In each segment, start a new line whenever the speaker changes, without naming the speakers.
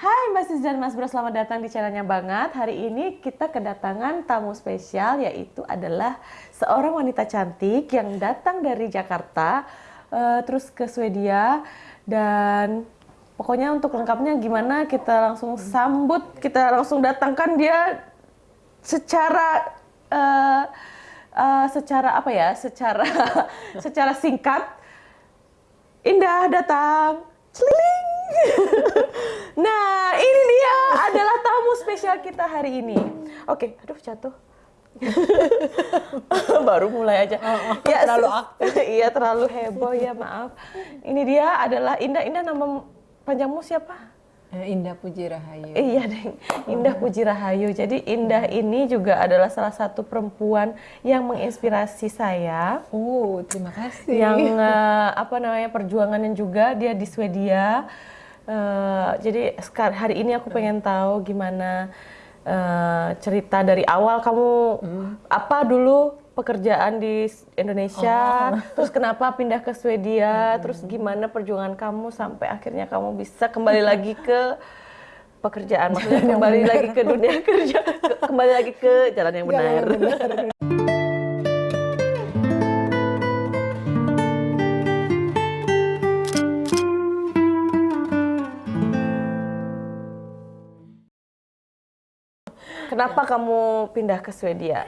Hai Mbak Sis dan Mas Bro, selamat datang di channelnya Banget. Hari ini kita kedatangan tamu spesial yaitu adalah seorang wanita cantik yang datang dari Jakarta uh, terus ke Swedia dan pokoknya untuk lengkapnya gimana kita langsung sambut, kita langsung datangkan dia secara uh, uh, secara apa ya? Secara secara singkat. Indah datang. Celiling. nah, ini dia adalah tamu spesial kita hari ini. Oke, aduh jatuh. Baru mulai aja. Oh,
oh, ya, terlalu aktif.
iya, terlalu heboh ya, maaf. Ini dia adalah Indah. Indah nama panjangmu siapa?
Eh, Indah Puji Rahayu.
Iya, Deng. Indah Puji Rahayu. Jadi Indah ini juga adalah salah satu perempuan yang menginspirasi saya.
Oh, terima kasih.
Yang uh, apa namanya perjuangannya juga dia di Swedia Uh, jadi hari ini aku pengen tahu gimana uh, cerita dari awal kamu hmm. apa dulu pekerjaan di Indonesia, oh. terus kenapa pindah ke Swedia, hmm. terus gimana perjuangan kamu sampai akhirnya kamu bisa kembali lagi ke pekerjaan, maksudnya kembali lagi ke dunia kerja, kembali lagi ke jalan yang benar. Jalan yang benar. Kenapa kamu pindah ke Swedia?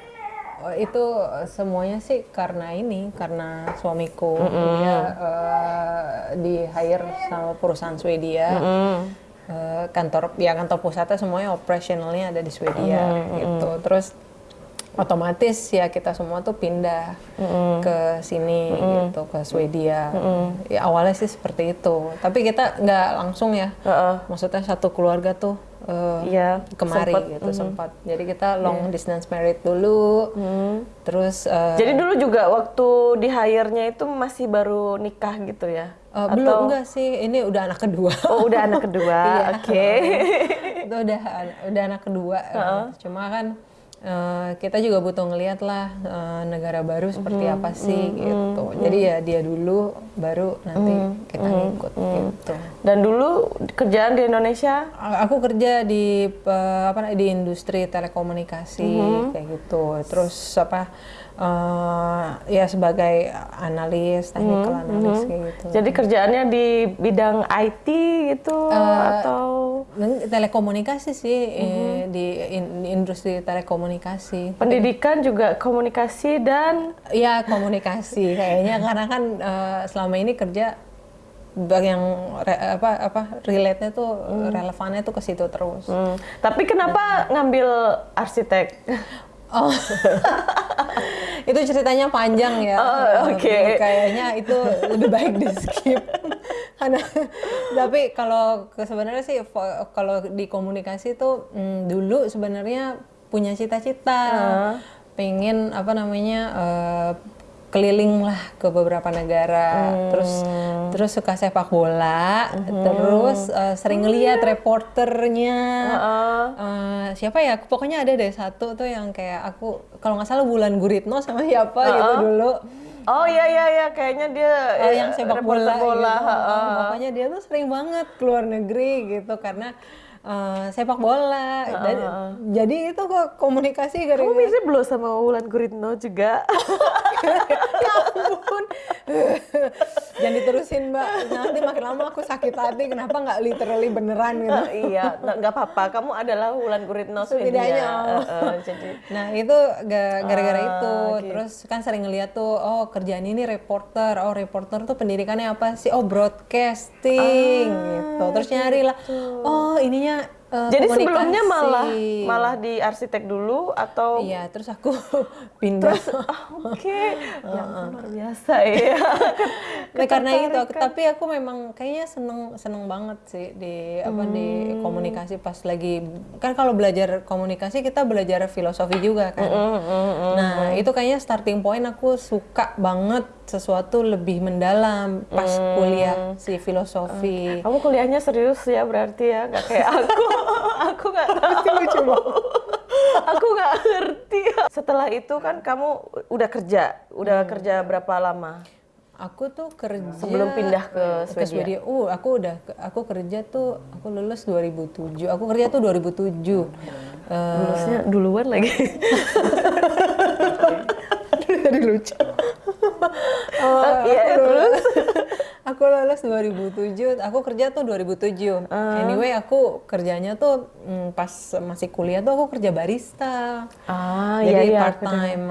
Oh, itu semuanya sih karena ini, karena suamiku mm -hmm. dia uh, di hire sama perusahaan Swedia. Mm -hmm. uh, kantor ya kantor pusatnya semuanya operasionalnya ada di Swedia mm -hmm. gitu. Terus otomatis ya kita semua tuh pindah mm ke sini mm gitu ke Swedia. Mm Ya awalnya sih seperti itu. Tapi kita nggak langsung ya. Uh -uh. Maksudnya satu keluarga tuh uh, ya, kemari sempet, gitu mm. sempat. Jadi kita long yeah. distance married dulu. Mm. Terus uh,
Jadi dulu juga waktu di hire-nya itu masih baru nikah gitu ya?
Uh, Atau... Belum enggak sih, ini udah anak kedua.
Oh, udah anak kedua. Iya. Oke.
Itu udah udah anak kedua. Uh -uh. Cuma kan Uh, kita juga butuh ngeliat lah uh, negara baru seperti mm -hmm. apa sih mm -hmm. gitu. Mm -hmm. Jadi ya dia dulu, baru nanti mm -hmm. kita ngikut mm -hmm. gitu.
Dan dulu kerjaan di Indonesia?
Aku kerja di uh, apa di industri telekomunikasi mm -hmm. kayak gitu. Terus apa? Uh, ya sebagai analis, technical hmm, analis hmm. kayak gitu.
Jadi kerjaannya di bidang IT gitu uh, atau
telekomunikasi sih hmm. eh, di, in, di industri telekomunikasi.
Pendidikan Tapi, juga komunikasi dan
ya komunikasi kayaknya karena kan uh, selama ini kerja yang re, apa apa relate-nya tuh hmm. relevannya tuh ke situ terus. Hmm.
Tapi kenapa Dan, ngambil arsitek?
Oh. itu ceritanya panjang ya.
Oh, Oke. Okay.
Kayaknya itu lebih baik di skip. Karena tapi kalau sebenarnya sih kalau di komunikasi tuh hmm, dulu sebenarnya punya cita-cita. Uh. Pengen apa namanya uh, keliling lah ke beberapa negara hmm. terus terus suka sepak bola hmm. terus uh, sering ngeliat reporternya uh -uh. Uh, siapa ya pokoknya ada deh satu tuh yang kayak aku kalau nggak salah Bulan Guritno sama siapa uh -uh. gitu dulu
Oh iya iya iya kayaknya dia
oh, yang sepak bola, bola gitu. uh. Pokoknya dia tuh sering banget keluar negeri gitu karena uh, sepak bola. Uh, Dan, jadi itu kok komunikasi
gara-gara. Kamu bisa belum sama Wulan Guritno juga?
ya ampun. Jangan diterusin mbak. Nanti makin lama aku sakit hati. Kenapa nggak literally beneran gitu? Uh,
iya, nggak apa-apa. Kamu adalah Wulan Guritno
setidaknya. Uh, uh, jadi. Nah itu gara-gara uh, itu. Okay. Terus kan sering ngeliat tuh, oh kerjaan ini reporter. Oh reporter tuh pendidikannya apa sih? Oh broadcasting uh, gitu. Terus nyari lah. Gitu. Oh ininya can't
Uh, Jadi sebelumnya malah malah di arsitek dulu atau
Iya, terus aku pindah.
Terus oh, oke. Okay. uh, ya luar biasa ya.
nah, karena itu, tapi aku memang kayaknya seneng seneng banget sih di apa hmm. di komunikasi pas lagi kan kalau belajar komunikasi kita belajar filosofi juga kan. Mm, mm, mm, nah, itu kayaknya starting point aku suka banget sesuatu lebih mendalam pas hmm. kuliah si filosofi.
Uh, kamu kuliahnya serius ya berarti ya, nggak kayak aku. aku nggak tahu. aku nggak ngerti. Setelah itu kan kamu udah kerja, udah hmm. kerja berapa lama?
aku tuh kerja
Sebelum pindah ke
ke Swedia. Uh, aku udah aku kerja tuh aku lulus 2007. Aku kerja tuh 2007. Eh,
Lulusnya duluan lagi. Jadi lucu.
Oh,
iya,
aku lulus. Aku lulus 2007. Aku kerja tuh 2007. Anyway, aku kerjanya tuh mm, pas masih kuliah tuh aku kerja barista.
Ah,
Jadi
iya, iya,
part time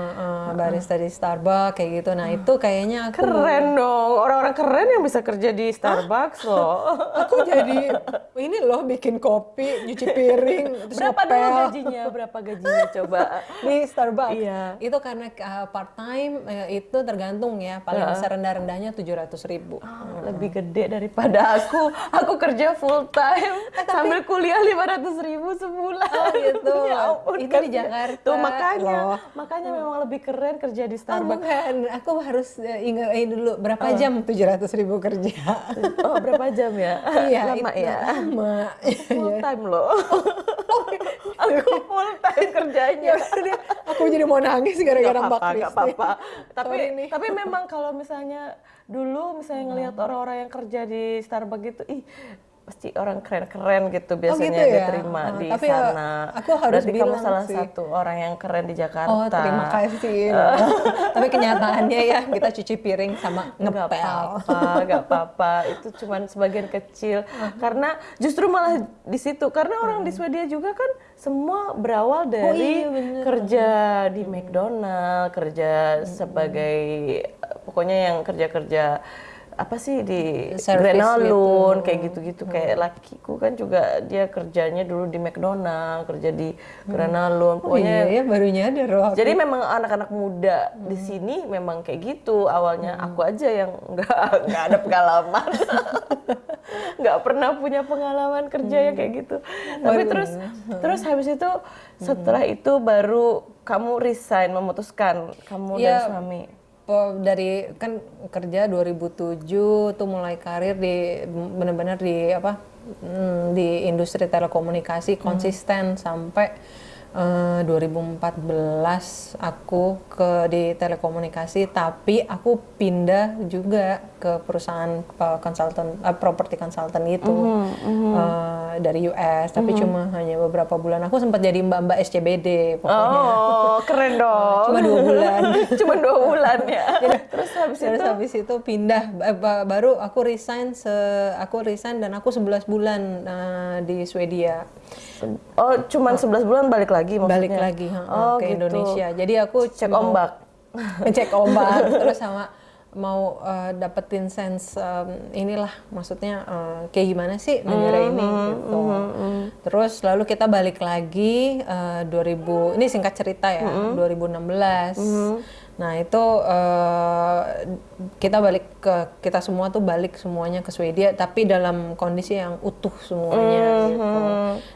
barista di Starbucks kayak gitu. Nah, itu kayaknya aku
Keren dong, orang-orang keren yang bisa kerja di Starbucks loh.
aku jadi ini loh bikin kopi, nyuci piring, terus
Berapa dulu
ngepel
gajinya? Berapa gajinya coba?
di Starbucks.
Iya.
Itu karena part time itu tergantung ya, paling serendah-rendahnya 700 ribu.
Ah, Lebih gede daripada aku. Aku kerja full time sambil kuliah 500 ribu sebulan.
Oh gitu.
ya ampun,
Itu
kan
di. Jakarta.
Tuh makanya,
Loh.
makanya memang lebih keren kerja di
Oh,
Starbucks.
bukan, aku harus uh, ingat ini dulu berapa jam 700 ribu kerja.
Oh berapa jam ya?
Iya,
Lama
itu
ya.
Lama.
Full time loh. aku full time kerjanya.
Ya, aku jadi mau nangis gara-gara Mbak Kristi.
apa-apa. Tapi
Sorry nih.
tapi memang kalau misalnya dulu misalnya ngelihat orang-orang yang kerja di Starbucks gitu, ih pasti orang keren-keren gitu biasanya
gitu ya?
diterima
Ah,
di
tapi ya,
sana.
aku harus
Berarti kamu
bilang
salah
sih.
satu orang yang keren di Jakarta.
Oh terima kasih. loh. Tapi kenyataannya ya kita cuci piring sama
Nggak
ngepel.
apa-apa, nggak apa-apa. Itu cuman sebagian kecil. Karena justru malah di situ. Karena orang di Swedia juga kan semua berawal dari
iya, bener.
kerja di McDonald, kerja sebagai pokoknya yang kerja-kerja apa sih di
Service
Grenalun
gitu.
kayak gitu-gitu. Kayak lakiku kan juga dia kerjanya dulu di McDonald kerja di Grenalun
Oh
pokoknya
iya ya baru nyadar loh. aku.
jadi memang anak-anak muda di sini memang kayak gitu. Awalnya aku aja yang nggak nggak ada pengalaman. Nggak pernah punya pengalaman kerja yang kayak gitu. Tapi terus terus habis itu setelah itu baru kamu resign memutuskan kamu dan
Iya.
suami
dari kan kerja 2007 tuh mulai karir di benar-benar di apa hmm, di industri telekomunikasi konsisten sampai eh, 2014 aku ke di telekomunikasi tapi aku pindah juga ke perusahaan eh, konsultan eh, properti konsultan gitu. Eh, dari US tapi cuma hanya beberapa bulan. Aku sempat jadi mbak-mbak SCBD pokoknya.
Oh keren dong.
cuma dua bulan.
Cuma dua bulan ya. Terus habis
Terus
itu
habis itu pindah. Eh, ba- baru aku resign se aku resign dan aku 11 bulan eh, di Swedia.
Oh cuman 11 bulan balik lagi maksudnya
Balik lagi ha,
oh,
ke
gitu.
Indonesia. Jadi aku
cek
mau-
ombak
Cek ombak terus sama mau eh, dapetin sense em, inilah maksudnya eh, kayak gimana sih negara ini gitu. Terus lalu kita balik lagi eh, 2000 ini singkat cerita ya 2016. Nah itu eh, kita balik ke kita semua tuh balik semuanya ke Swedia tapi dalam kondisi yang utuh semuanya gitu.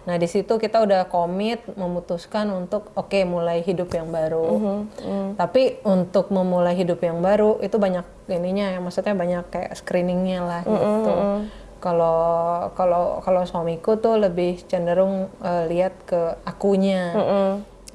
Nah di situ kita udah komit memutuskan untuk oke mulai hidup yang baru. Tapi untuk memulai hidup yang baru itu banyak ininya ya maksudnya banyak kayak screeningnya lah gitu. Kalau kalau kalau suamiku tuh lebih cenderung eh, lihat ke akunya.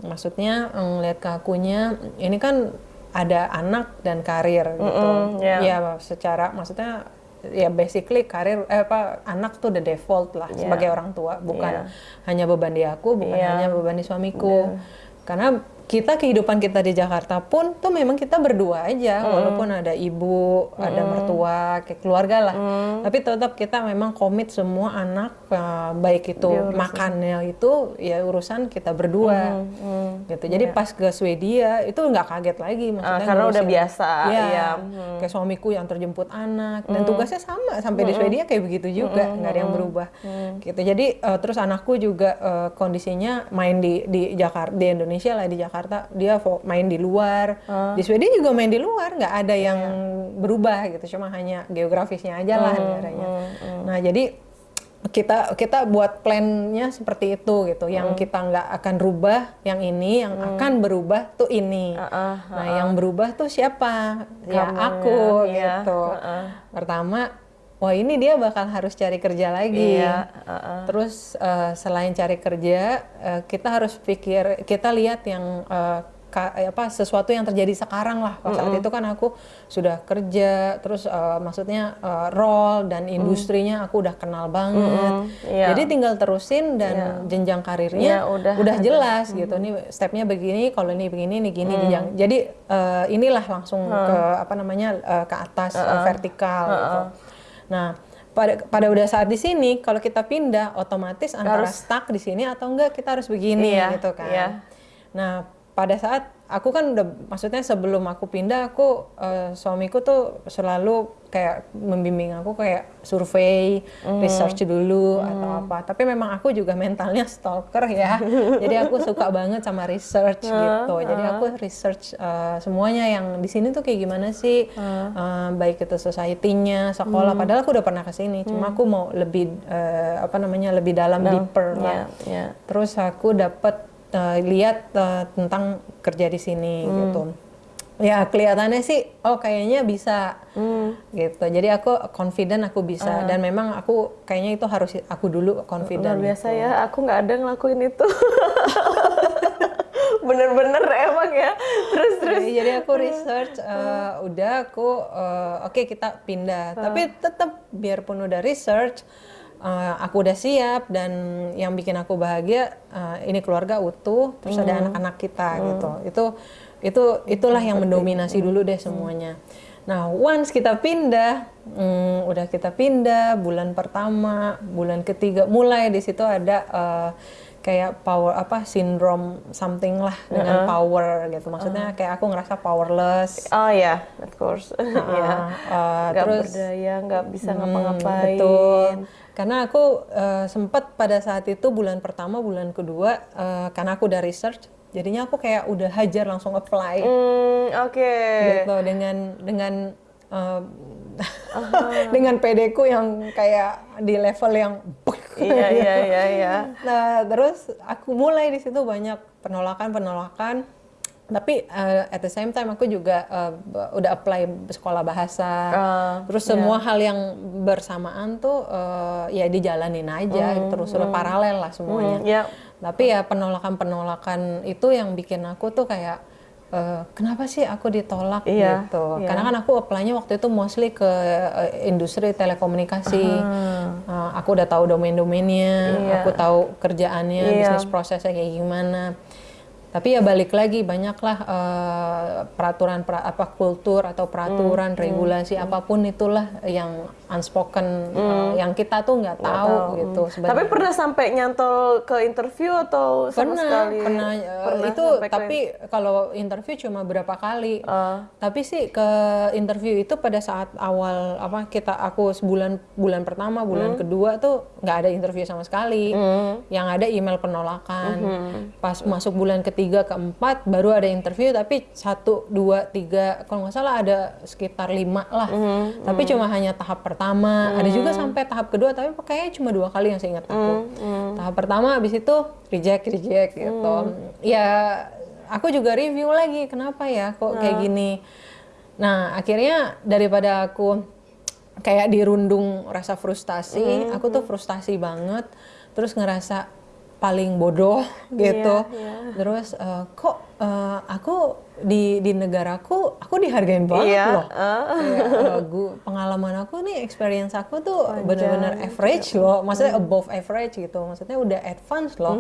Maksudnya ngeliat ke akunya ini kan ada anak dan karir gitu.
ya.
Ya secara maksudnya ya basically karir eh apa anak tuh the default lah
Iya.
sebagai orang tua bukan
Iya.
hanya beban di aku bukan
Iya.
hanya beban di suamiku. Karena kita kehidupan kita di Jakarta pun tuh memang kita berdua aja walaupun ada ibu, ada mertua, kayak keluarga lah. Tapi tetap kita memang komit semua anak eh, baik itu makannya itu ya urusan kita berdua. Gitu. Jadi pas ke Swedia itu nggak kaget lagi maksudnya
Ah, karena udah biasa,
Iya.
iya.
Kayak suamiku yang terjemput anak dan tugasnya sama sampai di Swedia kayak begitu juga, nggak ada yang berubah. Gitu. Jadi eh, terus anakku juga eh, kondisinya main di di Jakarta di Indonesia lah di Jakarta dia fo- main di luar. Di Swedia juga main di luar, nggak ada yang berubah gitu. Cuma hanya geografisnya aja lah negaranya. Nah, jadi kita kita buat plannya seperti itu gitu yang kita nggak akan rubah yang ini yang akan berubah tuh ini
Uh-uh,
nah yang berubah tuh siapa ya
Kamu,
aku
ya.
gitu
Uh-uh.
pertama wah ini dia bakal harus cari kerja lagi
Iya, uh-uh.
terus eh, selain cari kerja eh, kita harus pikir kita lihat yang eh, ka- apa sesuatu yang terjadi sekarang lah. Pas saat itu kan aku sudah kerja, terus eh, maksudnya eh, role dan industrinya aku udah kenal banget.
Iya.
Jadi tinggal terusin dan jenjang karirnya
Iya, udah
udah, jelas gitu. Nih stepnya begini, kalau ini begini, ini gini jenjang. Jadi eh, inilah langsung ke apa namanya eh, ke atas eh, vertikal gitu. Nah, pada pada udah saat di sini kalau kita pindah otomatis antara stuck di sini atau enggak kita harus begini
Iya,
gitu kan.
iya.
Nah, pada saat aku kan udah maksudnya sebelum aku pindah aku eh, suamiku tuh selalu kayak membimbing aku kayak survei, research dulu atau apa. Tapi memang aku juga mentalnya stalker ya. Jadi aku suka banget sama research gitu. Jadi aku research eh, semuanya yang di sini tuh kayak gimana sih Eh, baik itu society-nya, sekolah. Padahal aku udah pernah ke sini. Cuma aku mau lebih eh, apa namanya lebih dalam, deeper lah.
Iya, iya.
Terus aku dapat uh, lihat uh, tentang kerja di sini gitu. Ya kelihatannya sih, oh kayaknya bisa gitu. Jadi aku confident aku bisa dan memang aku kayaknya itu harus aku dulu
Luar
confident.
biasa ya, aku nggak ada ngelakuin itu. Bener-bener emang ya. Terus terus.
Jadi, jadi aku research, uh, udah aku uh, oke kita pindah. Tapi tetap biarpun udah research, uh, aku udah siap dan yang bikin aku bahagia uh, ini keluarga utuh, terus ada anak-anak kita gitu. Itu itu itulah yang mendominasi dulu deh semuanya. Nah, once kita pindah, hmm, udah kita pindah bulan pertama, bulan ketiga, mulai di situ ada uh, kayak power apa sindrom something lah dengan power gitu. Maksudnya kayak aku ngerasa powerless.
Oh ya, of course. Iya.
uh,
Nggak
terus
berdaya, nggak bisa
Hmm,
ngapa-ngapain.
Betul. Karena aku eh, sempat pada saat itu bulan pertama, bulan kedua, eh, karena aku udah research, jadinya aku kayak udah hajar langsung apply
Hmm, oke.
gitu dengan dengan eh, dengan PD-ku yang kayak di level yang
Iya, iya, iya, iya.
Nah, terus aku mulai di situ banyak penolakan-penolakan. Tapi uh, at the same time aku juga uh, udah apply sekolah bahasa.
Ah,
terus semua hal yang bersamaan tuh uh, ya dijalanin aja terus udah paralel lah semuanya.
Hmm, ya.
Tapi ya penolakan-penolakan itu yang bikin aku tuh kayak eh, kenapa sih aku ditolak
Iya,
gitu.
iya.
Karena kan aku apply-nya waktu itu mostly ke eh, industri telekomunikasi. Eh, aku udah tahu domain-domainnya,
Ah. Iya.
aku tahu kerjaannya,
Iya.
bisnis prosesnya kayak gimana. Tapi ya balik lagi banyaklah eh, peraturan pra- apa kultur atau
Hmm,
peraturan regulasi apa pun itulah yang unspoken eh, yang kita tuh nggak tahu, gitu sebenarnya.
Hmm. Tapi pernah sampai nyantol ke interview atau sama
pernah
sekali?
pernah, eh,
Pernah
itu
sampai ke-
tapi kalau interview cuma berapa kali
Ah.
tapi sih ke interview itu pada saat awal apa kita aku sebulan bulan pertama bulan
Hmm.
kedua tuh nggak ada interview sama sekali yang ada email penolakan
Hmm.
pas masuk bulan ketiga keempat baru ada interview tapi satu dua tiga kalau nggak salah ada sekitar lima lah
Hmm.
tapi cuma hanya tahap pertama ada juga sampai tahap kedua tapi kayaknya cuma dua kali yang saya ingat aku.
Hmm.
tahap pertama habis itu reject reject gitu. Ya aku juga review lagi kenapa ya kok kayak gini. Nah akhirnya daripada aku kayak dirundung rasa frustasi aku tuh frustasi banget. Terus ngerasa paling bodoh gitu. Terus eh, kok eh, aku di di negaraku aku dihargain banget
Iya,
loh. eh, gua- pengalaman aku nih experience aku tuh benar-benar average loh. Maksudnya above average gitu. Maksudnya udah advance loh.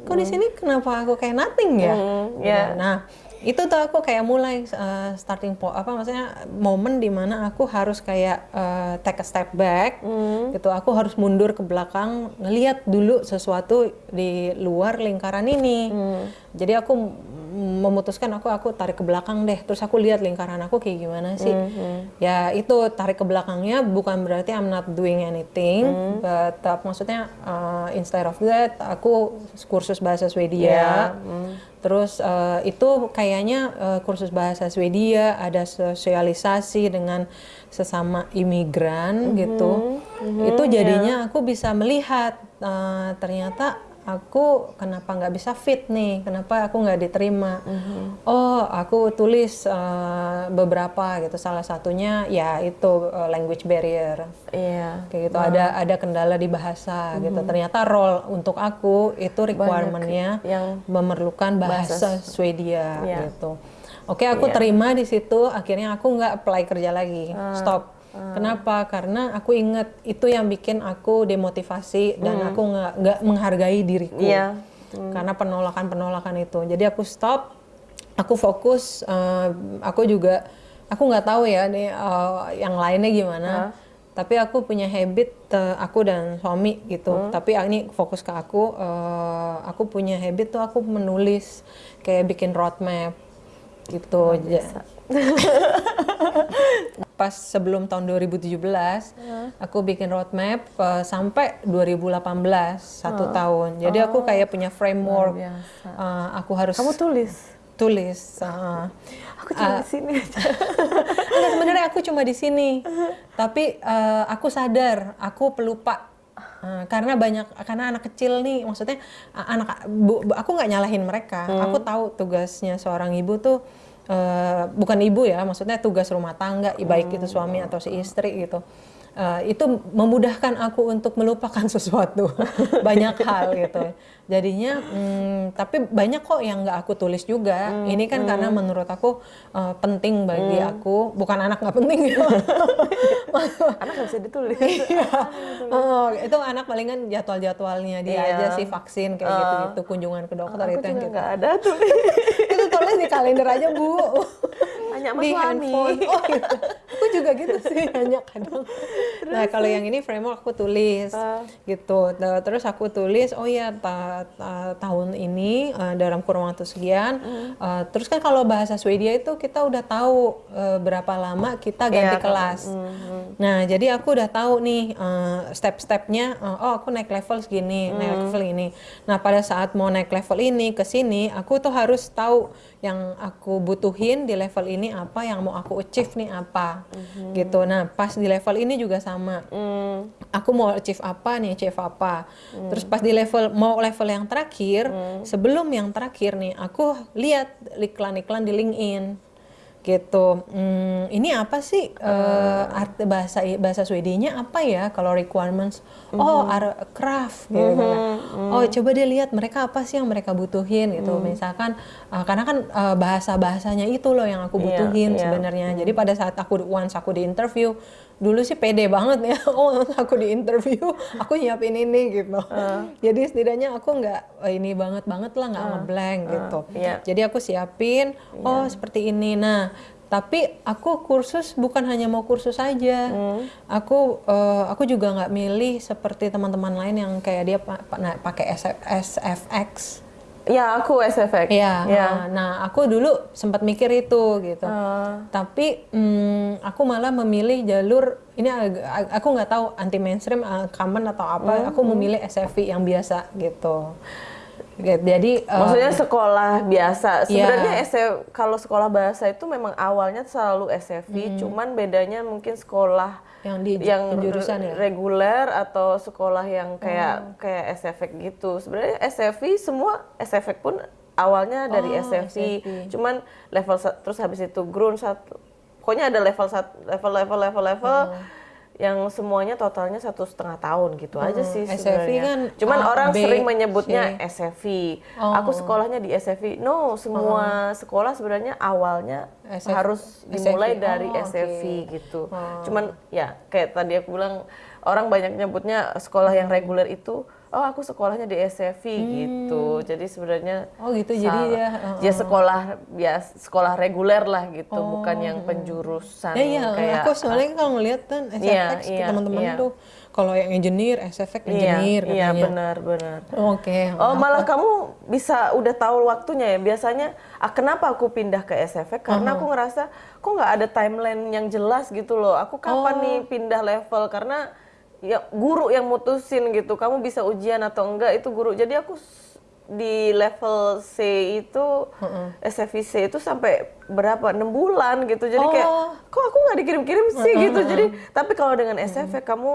Kok di sini kenapa aku kayak nothing ya?
Ya.
nah itu tuh aku kayak mulai uh, starting point apa maksudnya momen di mana aku harus kayak uh, take a step back gitu. Aku harus mundur ke belakang ngelihat dulu sesuatu di luar lingkaran ini. Jadi aku memutuskan aku aku tarik ke belakang deh. Terus aku lihat lingkaran aku kayak gimana sih. Ya itu tarik ke belakangnya bukan berarti I'm not doing anything but uh, maksudnya uh, instead of that aku kursus bahasa Swedia. Terus eh, itu kayaknya eh, kursus bahasa Swedia ada sosialisasi dengan sesama imigran gitu. Itu jadinya aku bisa melihat eh, ternyata aku kenapa nggak bisa fit nih? Kenapa aku nggak diterima? Oh aku tulis uh, beberapa gitu. Salah satunya ya itu uh, language barrier.
Iya.
kayak gitu. Ada ada kendala di bahasa gitu. Ternyata role untuk aku itu requirementnya
yang
memerlukan bahasa, Swedia
Iya.
gitu. Oke aku terima di situ. Akhirnya aku nggak apply kerja lagi.
Ah.
stop kenapa? Karena aku inget itu yang bikin aku demotivasi dan aku nggak menghargai diriku.
Hmm. Iya.
karena penolakan penolakan itu. Jadi aku stop aku fokus eh, aku juga aku nggak tahu ya nih eh, yang lainnya gimana. Tapi aku punya habit eh, aku dan suami gitu. Tapi ini fokus ke aku eh, aku punya habit tuh aku menulis kayak bikin roadmap gitu. Ja- pas sebelum tahun 2017 aku bikin roadmap eh, sampai 2018 satu tahun jadi aku kayak punya framework. Eh, aku harus
Kamu tulis.
tulis eh,
Aku cuma di sini aja.
Enggak sebenarnya aku cuma di sini. Tapi eh, aku sadar aku pelupa. Karena banyak karena anak kecil nih maksudnya anak bu, bu- aku nggak nyalahin mereka. Aku tahu tugasnya seorang ibu tuh eh, bukan ibu ya, maksudnya tugas rumah tangga, baik itu suami atau si istri gitu. Eh, itu memudahkan aku untuk melupakan sesuatu banyak hal gitu jadinya hmm, tapi banyak kok yang nggak aku tulis juga ini kan karena menurut aku eh, penting bagi aku bukan anak nggak penting ya
Anak nggak bisa ditulis.
Oh, itu anak palingan jadwal-jadwalnya dia
Iya.
aja sih vaksin kayak gitu-gitu kunjungan ke dokter itu yang
juga
gitu.
nggak ada tuh.
Tulis di kalender aja bu
Tanya sama
di
suami.
handphone oh gitu. aku juga gitu sih hanya kadang nah kalau yang ini framework aku tulis
Ah.
gitu Nah, terus aku tulis oh ya ta- ta- tahun ini eh, dalam kurun waktu sekian
Hmm.
eh, terus kan kalau bahasa Swedia itu kita udah tahu eh, berapa lama kita ganti
Iya,
kelas
Hmm,
nah jadi aku udah tahu nih eh, step-stepnya eh, oh aku naik level segini naik
Hmm.
level ini nah pada saat mau naik level ini ke sini aku tuh harus tahu yang aku butuhin di level ini apa yang mau aku achieve nih apa gitu. Nah pas di level ini juga sama.
Hmm.
aku mau achieve apa nih achieve apa. Terus pas di level mau level yang terakhir sebelum yang terakhir nih aku lihat iklan-iklan di LinkedIn gitu. Hmm, ini apa sih eh, arti bahasa bahasa Swedianya apa ya kalau requirements? Oh ar- craft gitu kan. oh coba dia lihat mereka apa sih yang mereka butuhin gitu. Misalkan eh, karena kan eh, bahasa bahasanya itu loh yang aku
Iya,
butuhin
iya.
sebenarnya. Jadi pada saat aku once aku di interview dulu sih pede banget ya. Oh aku di interview aku nyiapin ini gitu. Jadi setidaknya aku nggak eh, ini banget banget lah nggak ngeblank gitu.
Iya.
jadi aku siapin oh seperti ini. Nah tapi aku kursus bukan hanya mau kursus saja aku eh, aku juga nggak milih seperti teman-teman lain yang kayak dia pa- pa- pakai SF SFX
Ya aku SFX.
Iya,
Ya.
nah aku dulu sempat mikir itu gitu.
Ah.
Tapi hmm, aku malah memilih jalur ini aku nggak tahu anti mainstream, uh, common atau apa. Aku memilih SFI yang biasa gitu. Jadi uh,
Maksudnya sekolah biasa.
Iya.
Sebenarnya SF kalau sekolah bahasa itu memang awalnya selalu SFI, cuman bedanya mungkin sekolah
yang di
yang
penjurusan
re-
ya.
reguler atau sekolah yang kayak kayak SFX gitu. Sebenarnya SFI semua SFX pun awalnya dari
Oh,
SFI.
SFI.
Cuman level terus habis itu ground satu. Pokoknya ada level satu, level level level level yang semuanya totalnya satu setengah tahun gitu aja sih sebenarnya.
kan
Cuman
A,
orang
B,
sering menyebutnya
C.
SFI.
Oh.
Aku sekolahnya di SFI. No, semua sekolah sebenarnya awalnya
SF
harus dimulai
SFI.
dari
Oh, oke.
SFI gitu. Cuman ya kayak tadi aku bilang orang banyak nyebutnya sekolah yang reguler itu oh aku sekolahnya di SFI gitu. Jadi sebenarnya
Oh gitu, jadi dia, uh,
ya sekolah ya sekolah reguler lah gitu, bukan yang penjurusan
Ya iya,
kayak
aku soalnya kalau ngeliat kan SFX
Iya, iya,
teman-teman
iya.
tuh kalau yang engineer SFX
iya,
engineer
iya
katanya.
benar benar.
Oke.
Oh malah kamu bisa udah tahu waktunya ya. Biasanya ah, kenapa aku pindah ke SFX? Karena aku ngerasa kok nggak ada timeline yang jelas gitu loh. Aku kapan nih pindah level? Karena ya guru yang mutusin gitu. Kamu bisa ujian atau enggak itu guru. Jadi aku di level C itu SFIC itu sampai berapa enam bulan gitu. Jadi kayak
Oh.
kok aku nggak dikirim-kirim sih gitu. Jadi tapi kalau dengan SFX kamu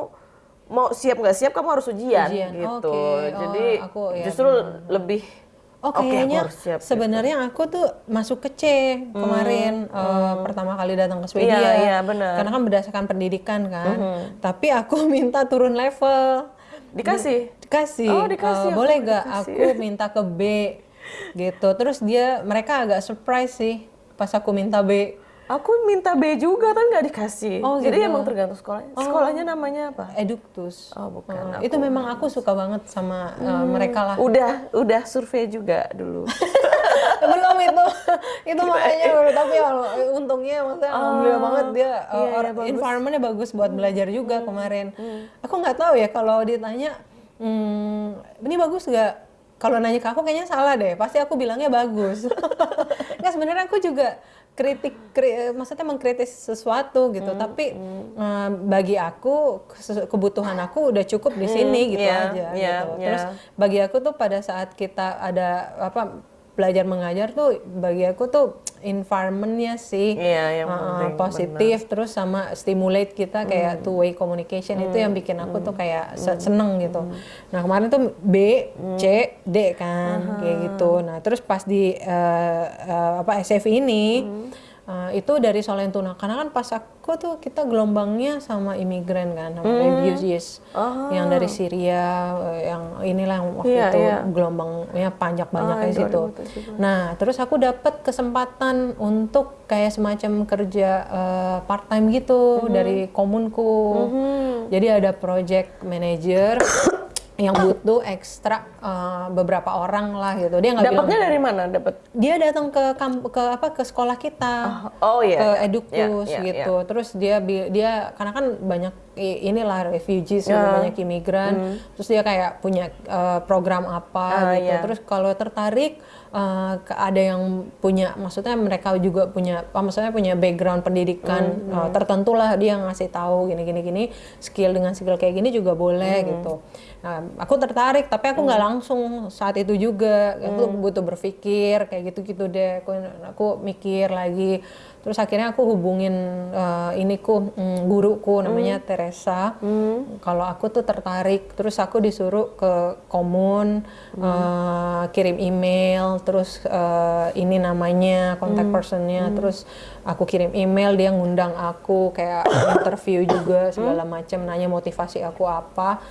mau siap nggak siap kamu harus ujian,
Ujian,
gitu.
oke. Oh,
Jadi
aku ya
justru lebih
Oh kayaknya
gitu.
sebenarnya aku tuh masuk ke C kemarin eh, pertama kali datang ke Swedia.
Hmm, Iya, iya, benar. Hmm.
Karena kan berdasarkan pendidikan kan. Tapi aku minta turun level.
dikasih.
Dikasih.
Oh, dikasih, aku
boleh gak
dikasih.
aku minta ke B gitu. Terus dia mereka agak surprise sih pas aku minta B.
Aku minta B juga kan nggak dikasih.
Oh,
Jadi
gitu.
emang tergantung sekolahnya. Sekolahnya namanya apa?
Eduktus.
Oh, bukan.
Eh, itu memang aku suka banget sama eh, mereka lah.
Udah, udah survei juga dulu.
belum itu itu makanya tapi ya, untungnya maksudnya alhamdulillah banget dia uh,
iya,
or-
bagus.
environmentnya bagus buat belajar juga kemarin aku nggak tahu ya kalau ditanya hmm, ini bagus nggak kalau nanya ke aku kayaknya salah deh pasti aku bilangnya bagus nggak sebenarnya aku juga kritik kri- maksudnya mengkritis sesuatu gitu. Tapi eh, bagi aku kebutuhan aku udah cukup di sini gitu
iya,
aja
iya,
gitu.
iya.
terus bagi aku tuh pada saat kita ada apa belajar mengajar tuh bagi aku tuh environmentnya sih.
Iya, yang
uh,
penting,
positif terus sama stimulate kita kayak two way communication itu yang bikin aku tuh kayak se- seneng gitu. Nah kemarin tuh B, C, D kan kayak gitu. Nah terus pas di uh, uh, apa SF ini uh, itu dari Solentuna karena kan pas aku tuh kita gelombangnya sama imigran kan sama refugees yang dari Syria uh, yang inilah yang waktu
Iya,
itu
iya.
gelombangnya banyak banyak
Ah,
di situ.
2017.
Nah, terus aku dapat kesempatan untuk kayak semacam kerja part time gitu
Mhm.
dari komunku. Jadi ada project manager yang butuh ekstra eh, beberapa orang lah gitu. Dia nggak
Dapatnya dari mana? Dapat
dia datang ke kamp- ke apa ke sekolah kita
Oh iya.
ke Edukus
Iya, iya,
gitu terus dia dia karena kan banyak inilah refugees
Ya.
banyak imigran terus dia kayak punya uh, program apa
Hmm. Ah,
gitu
iya.
terus kalau tertarik uh, ada yang punya maksudnya mereka juga punya apa maksudnya punya background pendidikan
Hmm,
uh, tertentu lah dia ngasih tahu gini gini gini skill dengan skill kayak gini juga boleh
Hmm.
gitu nah aku tertarik tapi aku nggak langsung saat itu juga. Aku
Hmm.
butuh berpikir kayak gitu gitu deh. Aku aku mikir lagi. Terus akhirnya aku hubungin uh, iniku mm, guruku namanya Teresa. Kalau aku tuh tertarik terus aku disuruh ke komun uh, kirim email terus uh, ini namanya kontak personnya. Terus aku kirim email dia ngundang aku kayak interview juga segala macam nanya motivasi aku apa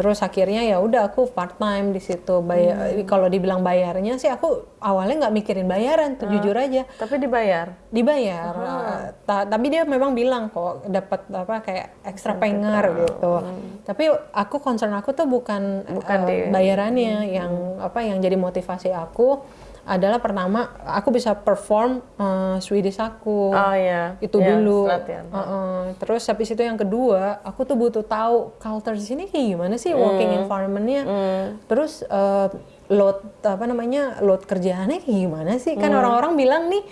terus akhirnya ya udah aku part time di situ. Bayar kalau dibilang bayarnya sih aku awalnya nggak mikirin bayaran tuh jujur aja.
Tapi dibayar.
dibayar. Uh, ta- tapi dia memang bilang kok dapat apa kayak ekstra pengar gitu. tapi aku concern aku tuh bukan,
Bukan
uh, bayarannya yang apa yang jadi motivasi aku adalah pertama aku bisa perform uh, Swedish aku
Oh iya.
itu
Iya,
dulu.
latihan.
Uh-uh. Terus habis itu yang kedua, aku tuh butuh tahu culture di sini kayak gimana sih
Hmm.
working environment-nya. Terus uh, load apa namanya load kerjaannya kayak gimana sih? Kan
Hmm.
orang-orang bilang nih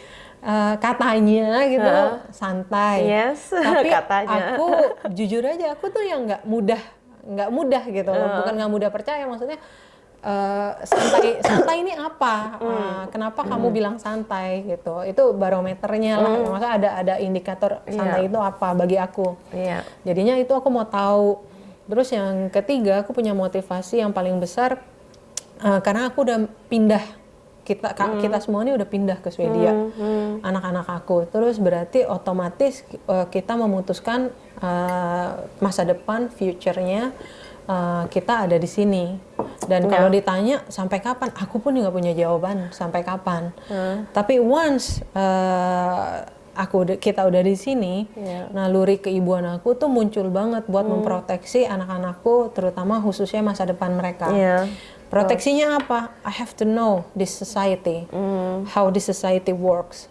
uh, katanya gitu santai.
Yes,
Tapi
katanya.
aku jujur aja aku tuh yang nggak mudah nggak mudah gitu loh. bukan nggak mudah percaya maksudnya eh, santai santai ini apa? Eh, kenapa kamu bilang santai gitu? Itu barometernya lah. Maksudnya ada ada indikator santai itu apa bagi aku.
Iya.
jadinya itu aku mau tahu. Terus yang ketiga aku punya motivasi yang paling besar eh, karena aku udah pindah. Kita ka- kita semua ini udah pindah ke Swedia. Anak-anak aku. Terus berarti otomatis eh, kita memutuskan eh, masa depan future-nya eh, kita ada di sini dan kalau ditanya sampai kapan aku pun nggak punya jawaban sampai kapan tapi once eh, aku kita udah di sini
Iya.
naluri keibuan aku tuh muncul banget buat memproteksi anak-anakku terutama khususnya masa depan mereka
Iya.
Proteksinya apa? I have to know this society, how this society works.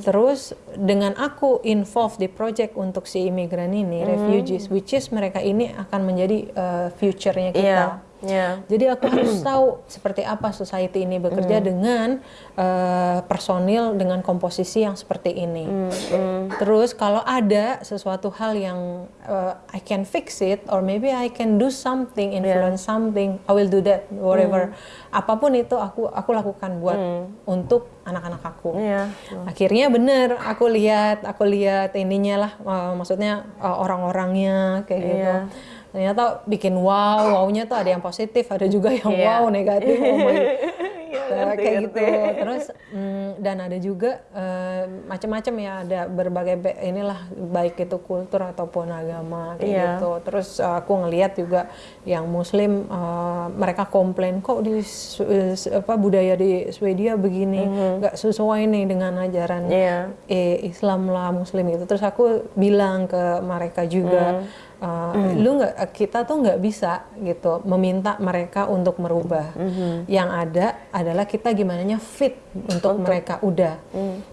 Terus dengan aku involve di project untuk si imigran ini, refugees, which is mereka ini akan menjadi uh, future-nya kita.
Iya. Iya.
Jadi aku harus tahu seperti apa society ini bekerja dengan uh, personil dengan komposisi yang seperti ini. Terus kalau ada sesuatu hal yang uh, I can fix it or maybe I can do something, influence something, I will do that, whatever. Apa pun itu aku aku lakukan buat untuk anak-anak aku.
Iya.
Akhirnya bener, aku lihat, aku lihat ininya lah, uh, maksudnya uh, orang-orangnya kayak gitu. Ternyata bikin wow wownya tuh ada yang positif ada juga yang
Iya.
wow negatif oh my
ngerti,
kayak gitu terus mm, dan ada juga uh, macam-macam ya ada berbagai be- inilah baik itu kultur ataupun agama kayak
Iya.
gitu terus uh, aku ngelihat juga yang muslim uh, mereka komplain kok di eh, apa budaya di Swedia begini nggak sesuai nih dengan ajaran
Mhm. Iya.
eh, Islam lah Muslim itu terus aku bilang ke mereka juga uh, lu nggak kita tuh nggak bisa gitu meminta mereka untuk merubah. Yang ada adalah kita gimana fit untuk, mereka udah.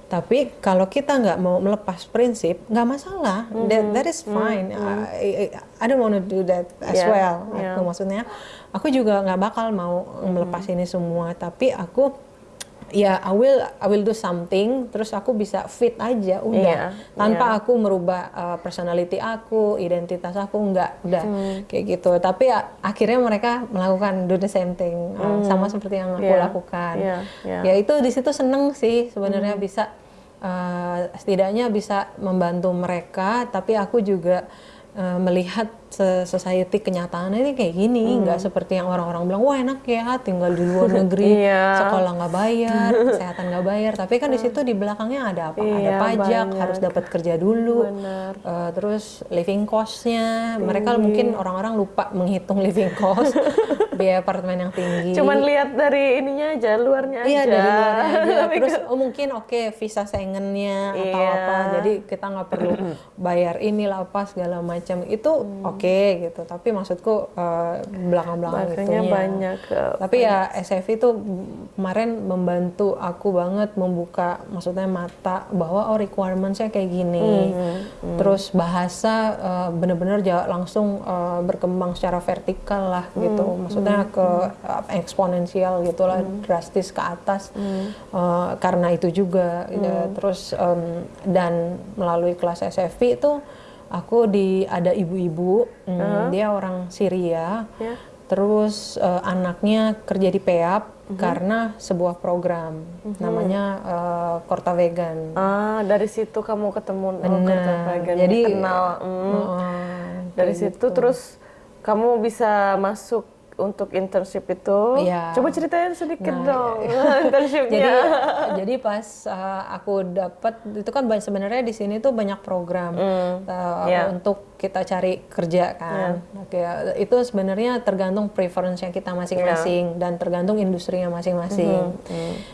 Tapi kalau kita nggak mau melepas prinsip nggak masalah. That, that is fine. I, I- I don't want to do that as
Yeah,
well.
Yeah.
aku maksudnya aku juga nggak bakal mau melepas ini semua. Tapi aku ya I will I will do something terus aku bisa fit aja udah.
Iya,
tanpa aku merubah uh, personality aku identitas aku nggak udah. Kayak gitu. Tapi ya, akhirnya mereka melakukan do the same thing. Uh, sama seperti yang aku
Iya,
lakukan.
Iya, iya.
ya itu di situ seneng sih sebenarnya bisa uh, setidaknya bisa membantu mereka tapi aku juga uh, melihat society kenyataannya ini kayak gini nggak seperti yang orang-orang bilang wah enak ya tinggal di luar negeri
Iya.
sekolah nggak bayar kesehatan nggak bayar. Tapi kan di situ di belakangnya ada apa? Ada
Iya,
pajak
banyak.
harus dapat kerja dulu. Uh, terus living cost-nya. Mereka mungkin orang-orang lupa menghitung living cost biaya apartemen yang tinggi
Cuman lihat dari ininya aja, luarnya aja.
Iya dari luar aja. Terus oh, mungkin oke visa Schengen-nya atau
Iya.
apa. Jadi kita nggak perlu bayar inilah apa segala macam. Itu
Hmm.
oke gitu. Tapi maksudku eh, belakang-belakang
Makanya
itunya.
banyak,
Tapi ya SFI itu kemarin membantu aku banget membuka maksudnya mata bahwa oh requirements-nya kayak gini.
Hmm,
Terus bahasa eh, bener-bener ja- langsung eh, berkembang secara vertikal lah gitu.
Hmm,
Maksudnya ke eh, eksponensial gitulah drastis ke atas.
Hmm.
Eh, karena itu juga ya. terus em, dan melalui kelas SFI itu aku di ada ibu-ibu mm, dia orang Syria.
Ya.
Terus eh, anaknya kerja di PEAP karena sebuah program namanya eh, Korta Vegan.
Ah, dari situ kamu ketemu oh,
Benar.
Kota Vegan,
Jadi
kenal. hmm.
eh,
dari situ terus kamu bisa masuk untuk internship itu.
Iya.
Coba ceritain sedikit
Nah,
dong internshipnya.
jadi jadi pas uh, aku dapat itu kan banyak- sebenarnya di sini tuh banyak program uh,
Iya.
untuk kita cari kerja kan. Oke, itu sebenarnya tergantung preference yang kita masing-masing dan tergantung industrinya masing-masing.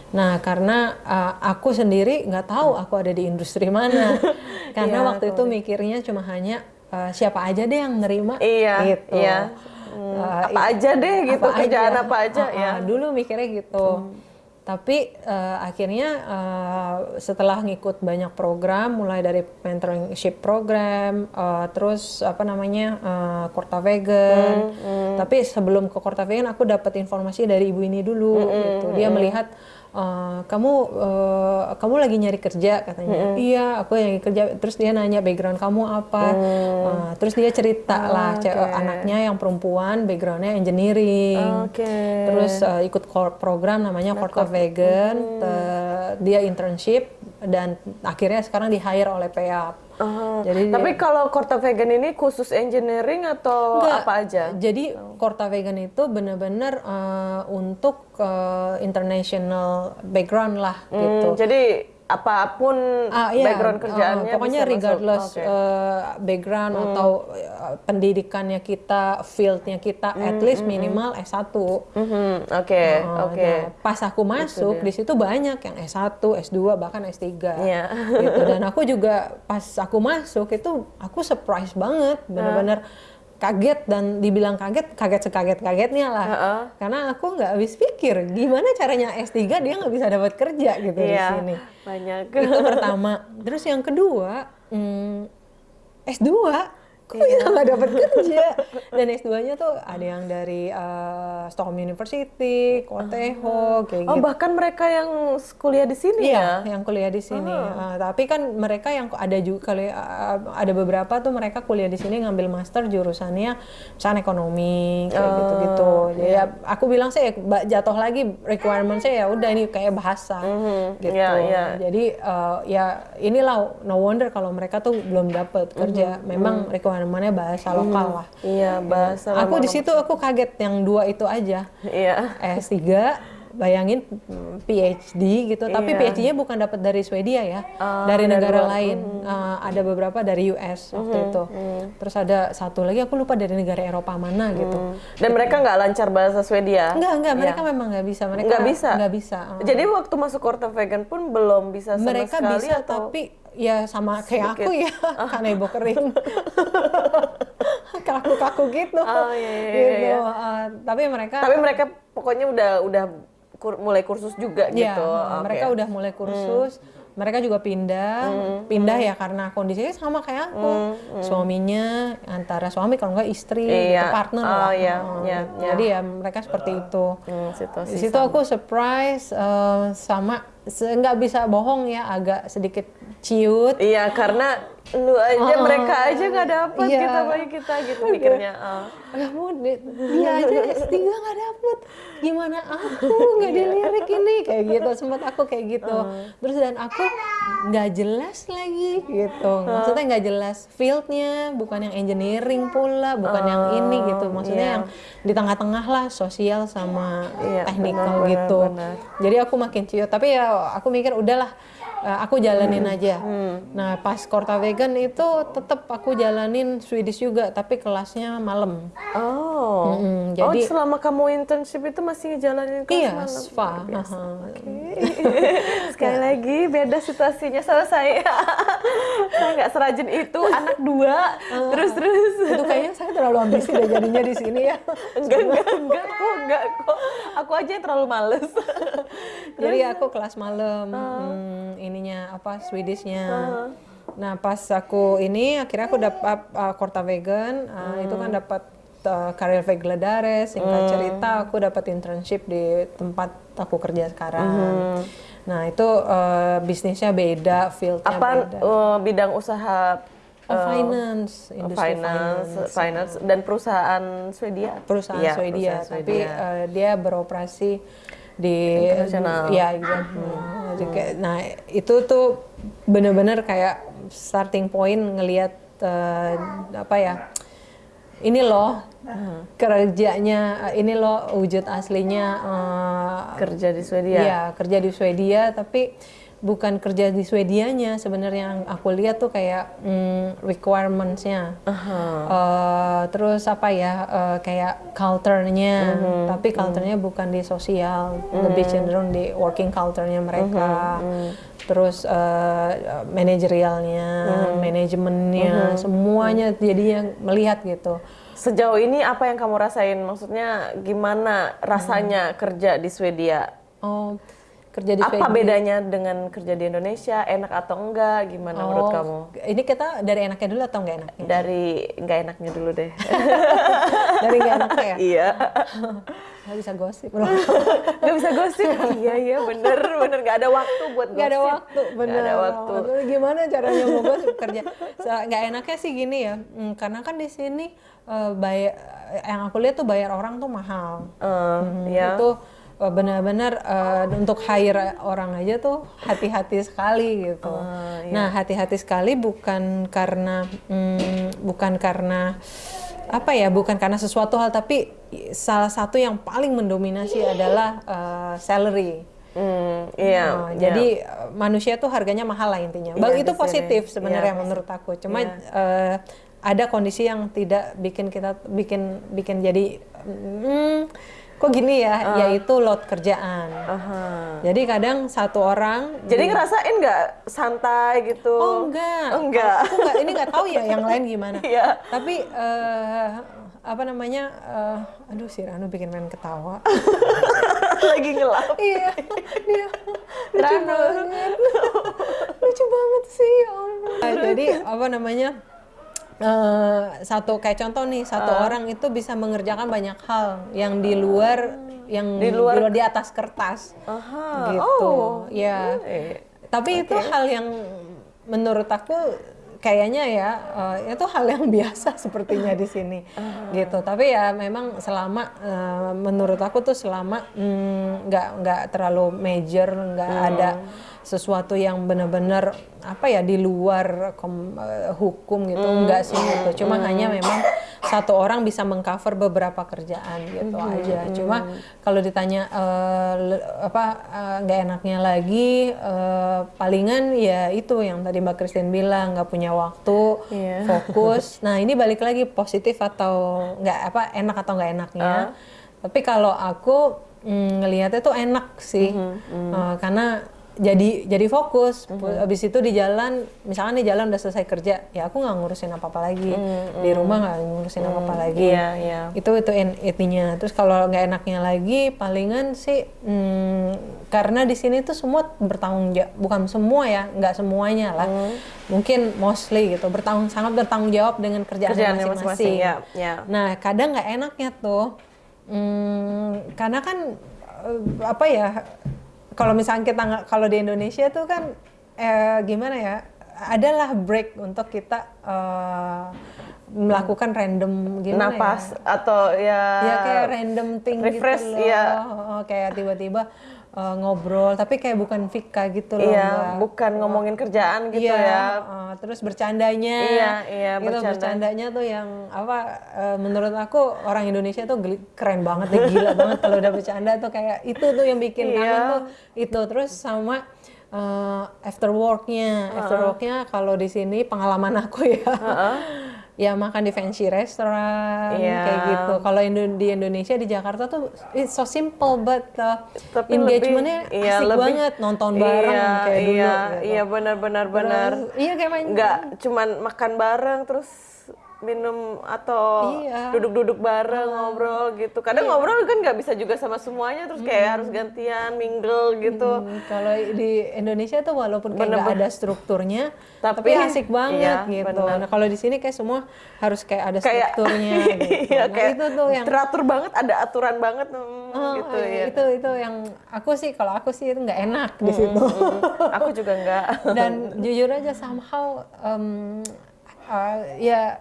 Nah, karena uh, aku sendiri nggak tahu aku ada di industri mana. karena
Iya,
waktu itu mikirnya cuma hanya uh, siapa aja deh yang nerima
Iya,
gitu.
iya.
Uh,
apa aja deh gitu
apa
kerjaan
aja.
apa aja
Ah,
ya.
ah, dulu mikirnya gitu. Tapi eh, akhirnya eh, setelah ngikut banyak program mulai dari mentorship program eh, terus apa namanya eh, Korta Vegan. Tapi sebelum ke Korta Vegan aku dapat informasi dari ibu ini dulu gitu. Dia melihat eh, kamu eh, kamu lagi nyari kerja katanya. Iya aku yang kerja. Terus dia nanya background kamu apa? Eh, terus dia cerita lah ce- anaknya yang perempuan backgroundnya engineering.
Oke.
terus uh, ikut program namanya Korta Vegan te- dia internship dan akhirnya sekarang di hire oleh PEAP
Ah,
jadi
Tapi kalau Korta Vegan ini khusus engineering atau
Enggak.
apa aja?
jadi Korta Vegan itu benar-benar uh, untuk uh, international background lah gitu
Hmm, jadi apa pun
Ah, iya,
background
uh,
kerjaannya
pokoknya
bisa masuk.
regardless
Oke. Hmm.
uh, background atau uh, pendidikannya kita, fieldnya kita, at
Hmm,
least minimal S1.
Mhm, Oke,
Oh,
oke.
nah, pas aku masuk di situ banyak yang S1, S2 bahkan S3.
Iya.
Gitu. Dan aku juga pas aku masuk itu aku surprise banget, bener-bener kaget dan dibilang kaget, kaget sekaget-kagetnya lah.
Heeh.
Karena aku nggak habis pikir gimana caranya S3 dia nggak bisa dapat kerja gitu di
Iya,
sini.
banyak.
Itu pertama. Terus yang kedua, hmm, S2 kok bisa nggak dapat kerja dan S2-nya tuh ada yang dari uh, Stockholm University, Koteho, kayak
Oh,
gitu.
bahkan mereka yang kuliah di sini
Iya,
ya?
yang kuliah di sini. Uh, tapi kan mereka yang ada juga kali uh, ada beberapa tuh mereka kuliah di sini ngambil master jurusannya misalnya ekonomi kayak gitu-gitu. Jadi ya, aku bilang sih ba- jatuh lagi requirement saya ya udah ini kayak bahasa gitu.
Iya, iya.
Jadi uh, ya inilah no wonder kalau mereka tuh belum dapat kerja. Memang requirement requirement-nya bahasa lokal lah.
Iya, bahasa
Aku di situ aku kaget yang dua itu aja.
Iya.
S3 bayangin mm, PhD gitu, tapi
Iya.
PhD-nya bukan dapat dari Swedia ya,
Ah,
dari
dari
negara
luar.
lain. Uh, ada beberapa dari US waktu
Mm-hmm,
itu. Terus ada satu lagi aku lupa dari negara Eropa mana gitu.
Dan mereka nggak lancar bahasa Swedia.
Enggak, enggak, mereka memang nggak bisa. Mereka
Nggak bisa?
Nggak bisa. uh.
Jadi waktu masuk Korta Vegan pun belum bisa sama
mereka
sekali
bisa
atau
tapi ya sama kayak aku ya kanebo kering kaku-kaku gitu.
Oh, iya, iya, iya,
gitu.
iya.
Uh, tapi mereka
tapi mereka pokoknya udah udah kur- mulai kursus juga
ya
gitu.
uh,
Oke.
mereka udah mulai kursus. Mereka juga pindah. Pindah ya karena kondisinya sama kayak aku. Suaminya antara suami kalau nggak istri
Iya.
gitu, partner
Oh,
lah
iya,
Uh,
iya, iya.
jadi ya mereka seperti itu.
Hmm, situasi
di situ aku surprise uh, sama nggak bisa bohong ya agak sedikit ciut.
Iya, karena lu aja mereka aja nggak dapet
Iya.
kita bagi kita gitu mikirnya. ah.
kamu di- dia aja S3 nggak dapet. Gimana aku nggak dilirik ini? Kayak gitu sempat aku kayak gitu. Terus dan aku nggak jelas lagi gitu. Maksudnya nggak jelas fieldnya bukan yang engineering pula bukan yang ini gitu. Maksudnya
iya.
yang di tengah-tengah lah sosial sama
Iya, benar,
gitu.
benar, benar.
jadi aku makin ciut. Tapi ya aku mikir udahlah aku jalanin aja nah pas Korta Vegan itu tetap aku jalanin Swedish juga tapi kelasnya malam
Oh. Oh,
jadi-
selama kamu internship itu masih ngejalanin kelas
Iya,
malam?
spa.
Luar biasa.
Aha.
Sekali lagi beda situasinya sama saya. saya nggak serajin itu, anak dua, terus terus.
Itu kayaknya saya terlalu ambisi deh jadinya di sini ya.
enggak enggak enggak kok enggak kok. Aku aja yang terlalu males.
Jadi aku kelas malam, hmm, ininya apa Swedishnya. Nah pas aku ini akhirnya aku dapat uh, Korta Vegan, uh, itu kan dapat uh, Vegladares, singkat cerita aku dapat internship di tempat aku kerja sekarang. Nah itu uh, bisnisnya beda, fieldnya
Apa
beda.
eh, bidang usaha
Oh, finance, industri
finance, finance dan perusahaan Swedia?
perusahaan
Iya,
Swedia,
perusahaan
tapi
Swedia.
eh, dia beroperasi di
Internasional.
ya exactly. Jadi kayak- nah itu tuh bener-bener kayak starting point ngelihat eh, apa ya ini loh kerjanya ini loh wujud aslinya eh,
kerja di Swedia.
Iya, kerja di Swedia tapi bukan kerja di Swedianya sebenarnya yang aku lihat tuh kayak mm, requirements-nya. Eh, terus apa ya eh, kayak culture-nya, tapi culture-nya bukan di sosial, lebih cenderung di working culture-nya mereka. Terus eh, manajerialnya, manajemennya, semuanya jadinya melihat gitu.
Sejauh ini apa yang kamu rasain? Maksudnya gimana rasanya kerja di Swedia?
Oh, kerja di
Apa bedanya dengan kerja di Indonesia? Enak atau enggak? Gimana menurut
Oh,
kamu?
Ini kita dari enaknya dulu atau enggak enaknya?
Dari nggak enaknya dulu deh.
dari enggak enaknya ya?
iya.
Nggak bisa gosip.
Nggak bisa gosip. iya iya bener bener nggak ada waktu buat gosip.
Nggak ada waktu, bener.
Nggak ada waktu.
Gimana caranya mau gosip kerja? So, Nggak enaknya sih gini ya, hmm, karena kan di sini eh, bayar, yang aku lihat tuh bayar orang tuh mahal.
Eh,
Hmm,
ya.
Itu benar-benar eh, untuk hire orang aja tuh hati-hati sekali gitu.
Ah, iya.
Nah hati-hati sekali bukan karena hmm, bukan karena apa ya bukan karena sesuatu hal tapi salah satu yang paling mendominasi adalah eh, salary.
Hmm, iya.
Nah,
iya.
Jadi uh, manusia tuh harganya mahal lah intinya. Bang
Iya,
itu positif sebenarnya
Iya.
menurut aku. Cuma uh, ada kondisi yang tidak bikin kita bikin bikin jadi hmm, kok gini ya,
Ah.
yaitu load kerjaan.
Aha.
Jadi kadang satu orang
Jadi ngerasain nggak santai gitu?
Oh enggak.
Oh, enggak.
Aku enggak ini enggak tahu ya yang lain gimana.
Iya.
Tapi eh, apa namanya? eh, aduh si Ranu bikin main ketawa.
Lagi ngelap.
iya. Dia lucu
Ranu.
banget. lucu banget sih. ya. Nah, jadi apa namanya? Eh, satu kayak contoh nih satu
Ah.
orang itu bisa mengerjakan banyak hal yang di luar yang
Di luar-
di atas kertas
Aha.
gitu
Oh.
ya
Eh.
tapi itu hal yang menurut aku kayaknya ya uh, itu hal yang biasa sepertinya di sini uh. gitu tapi ya memang selama uh, menurut aku tuh selama mm, nggak mm, nggak terlalu major nggak hmm. ada sesuatu yang benar-benar apa ya di luar kom, uh, hukum gitu mm. enggak sih gitu cuma mm. hanya memang satu orang bisa mengcover beberapa kerjaan gitu mm. aja cuma kalau ditanya uh, apa nggak uh, enaknya lagi uh, palingan ya itu yang tadi Mbak Christine bilang nggak punya waktu yeah. fokus nah ini balik lagi positif atau nggak apa enak atau nggak enaknya uh. tapi kalau aku mm, ngelihatnya tuh enak sih mm -hmm. uh, karena jadi jadi fokus. Mm-hmm. Abis itu di jalan, misalkan di jalan udah selesai kerja, ya aku nggak ngurusin apa apa lagi. Mm-hmm. Di rumah nggak ngurusin mm-hmm. apa apa lagi. Yeah, yeah. Itu itu intinya. Terus kalau nggak enaknya lagi, palingan sih hmm, karena di sini tuh semua bertanggung jawab, bukan semua ya, nggak semuanya lah. Mm. Mungkin mostly gitu bertanggung sangat bertanggung jawab dengan kerjaan, masing-masing. Ya, ya. Nah kadang nggak enaknya tuh, hmm, karena kan eh, apa ya kalau misalnya kita kalau di Indonesia tuh kan eh, gimana ya adalah break untuk kita uh, melakukan random gimana
napas
ya?
atau ya
ya kayak random thing
gitu refresh,
gitu loh
ya.
oh, kayak tiba-tiba uh, ngobrol tapi kayak bukan fika gitu loh
iya mbak. bukan ngomongin kerjaan gitu iya, ya
uh, terus bercandanya
iya iya
gitu, bercanda. bercandanya tuh yang apa uh, menurut aku orang Indonesia tuh keren banget deh gila banget kalau udah bercanda tuh kayak itu tuh yang bikin iya. kangen tuh itu terus sama uh, after worknya uh -uh. after worknya kalau di sini pengalaman aku ya uh -uh ya makan di fancy restoran yeah. kayak gitu. Kalau di Indonesia di Jakarta tuh it's so simple but uh, engagementnya iya, asik lebih, banget nonton bareng iya, kayak
iya,
dulu.
Gitu. Iya benar-benar benar.
Iya kayak main.
Nggak cuman makan bareng terus minum atau iya. duduk-duduk bareng uh, ngobrol gitu. Kadang iya. ngobrol kan nggak bisa juga sama semuanya terus kayak hmm. harus gantian mingle gitu. Hmm,
kalau di Indonesia tuh walaupun kayak nggak ada strukturnya, tapi, tapi asik banget iya, gitu. Bener. Nah kalau di sini kayak semua harus kayak ada kayak, strukturnya. gitu.
Iya, nah, kayak itu tuh yang teratur banget, ada aturan banget hmm, oh, gitu ya.
Itu itu yang aku sih kalau aku sih itu nggak enak di hmm, situ. Hmm,
aku juga nggak.
Dan jujur aja somehow um, uh, ya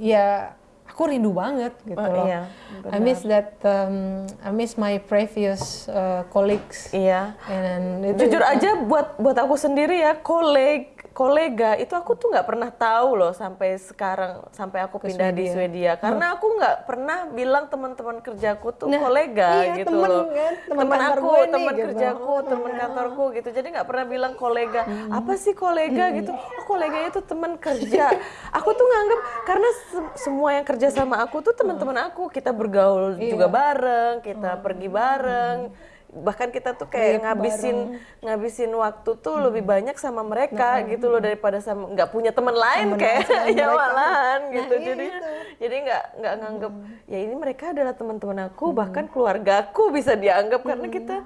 ya aku rindu banget gitu oh, loh. Iya, I miss that um, I miss my previous uh, colleagues.
Iya. And itu, Jujur aja buat buat aku sendiri ya, koleg kolega itu aku tuh nggak pernah tahu loh sampai sekarang sampai aku Ke pindah Swedia. di Swedia karena aku nggak pernah bilang teman-teman kerjaku tuh nah, kolega iya, gitu temen, loh kan, teman, aku teman gitu. kerjaku teman kantorku gitu jadi nggak pernah bilang kolega hmm. apa sih kolega hmm. gitu oh kolega itu teman kerja aku tuh nganggap karena se semua yang kerja sama aku tuh teman-teman aku kita bergaul iya. juga bareng kita hmm. pergi bareng hmm bahkan kita tuh kayak Lihat ngabisin bareng. ngabisin waktu tuh hmm. lebih banyak sama mereka nah, gitu loh daripada sama nggak punya teman lain temen kayak ya malahan nah, gitu iya jadi gitu. jadi nggak nggak nganggep hmm. ya ini mereka adalah teman-teman aku hmm. bahkan keluargaku bisa dianggap hmm. karena kita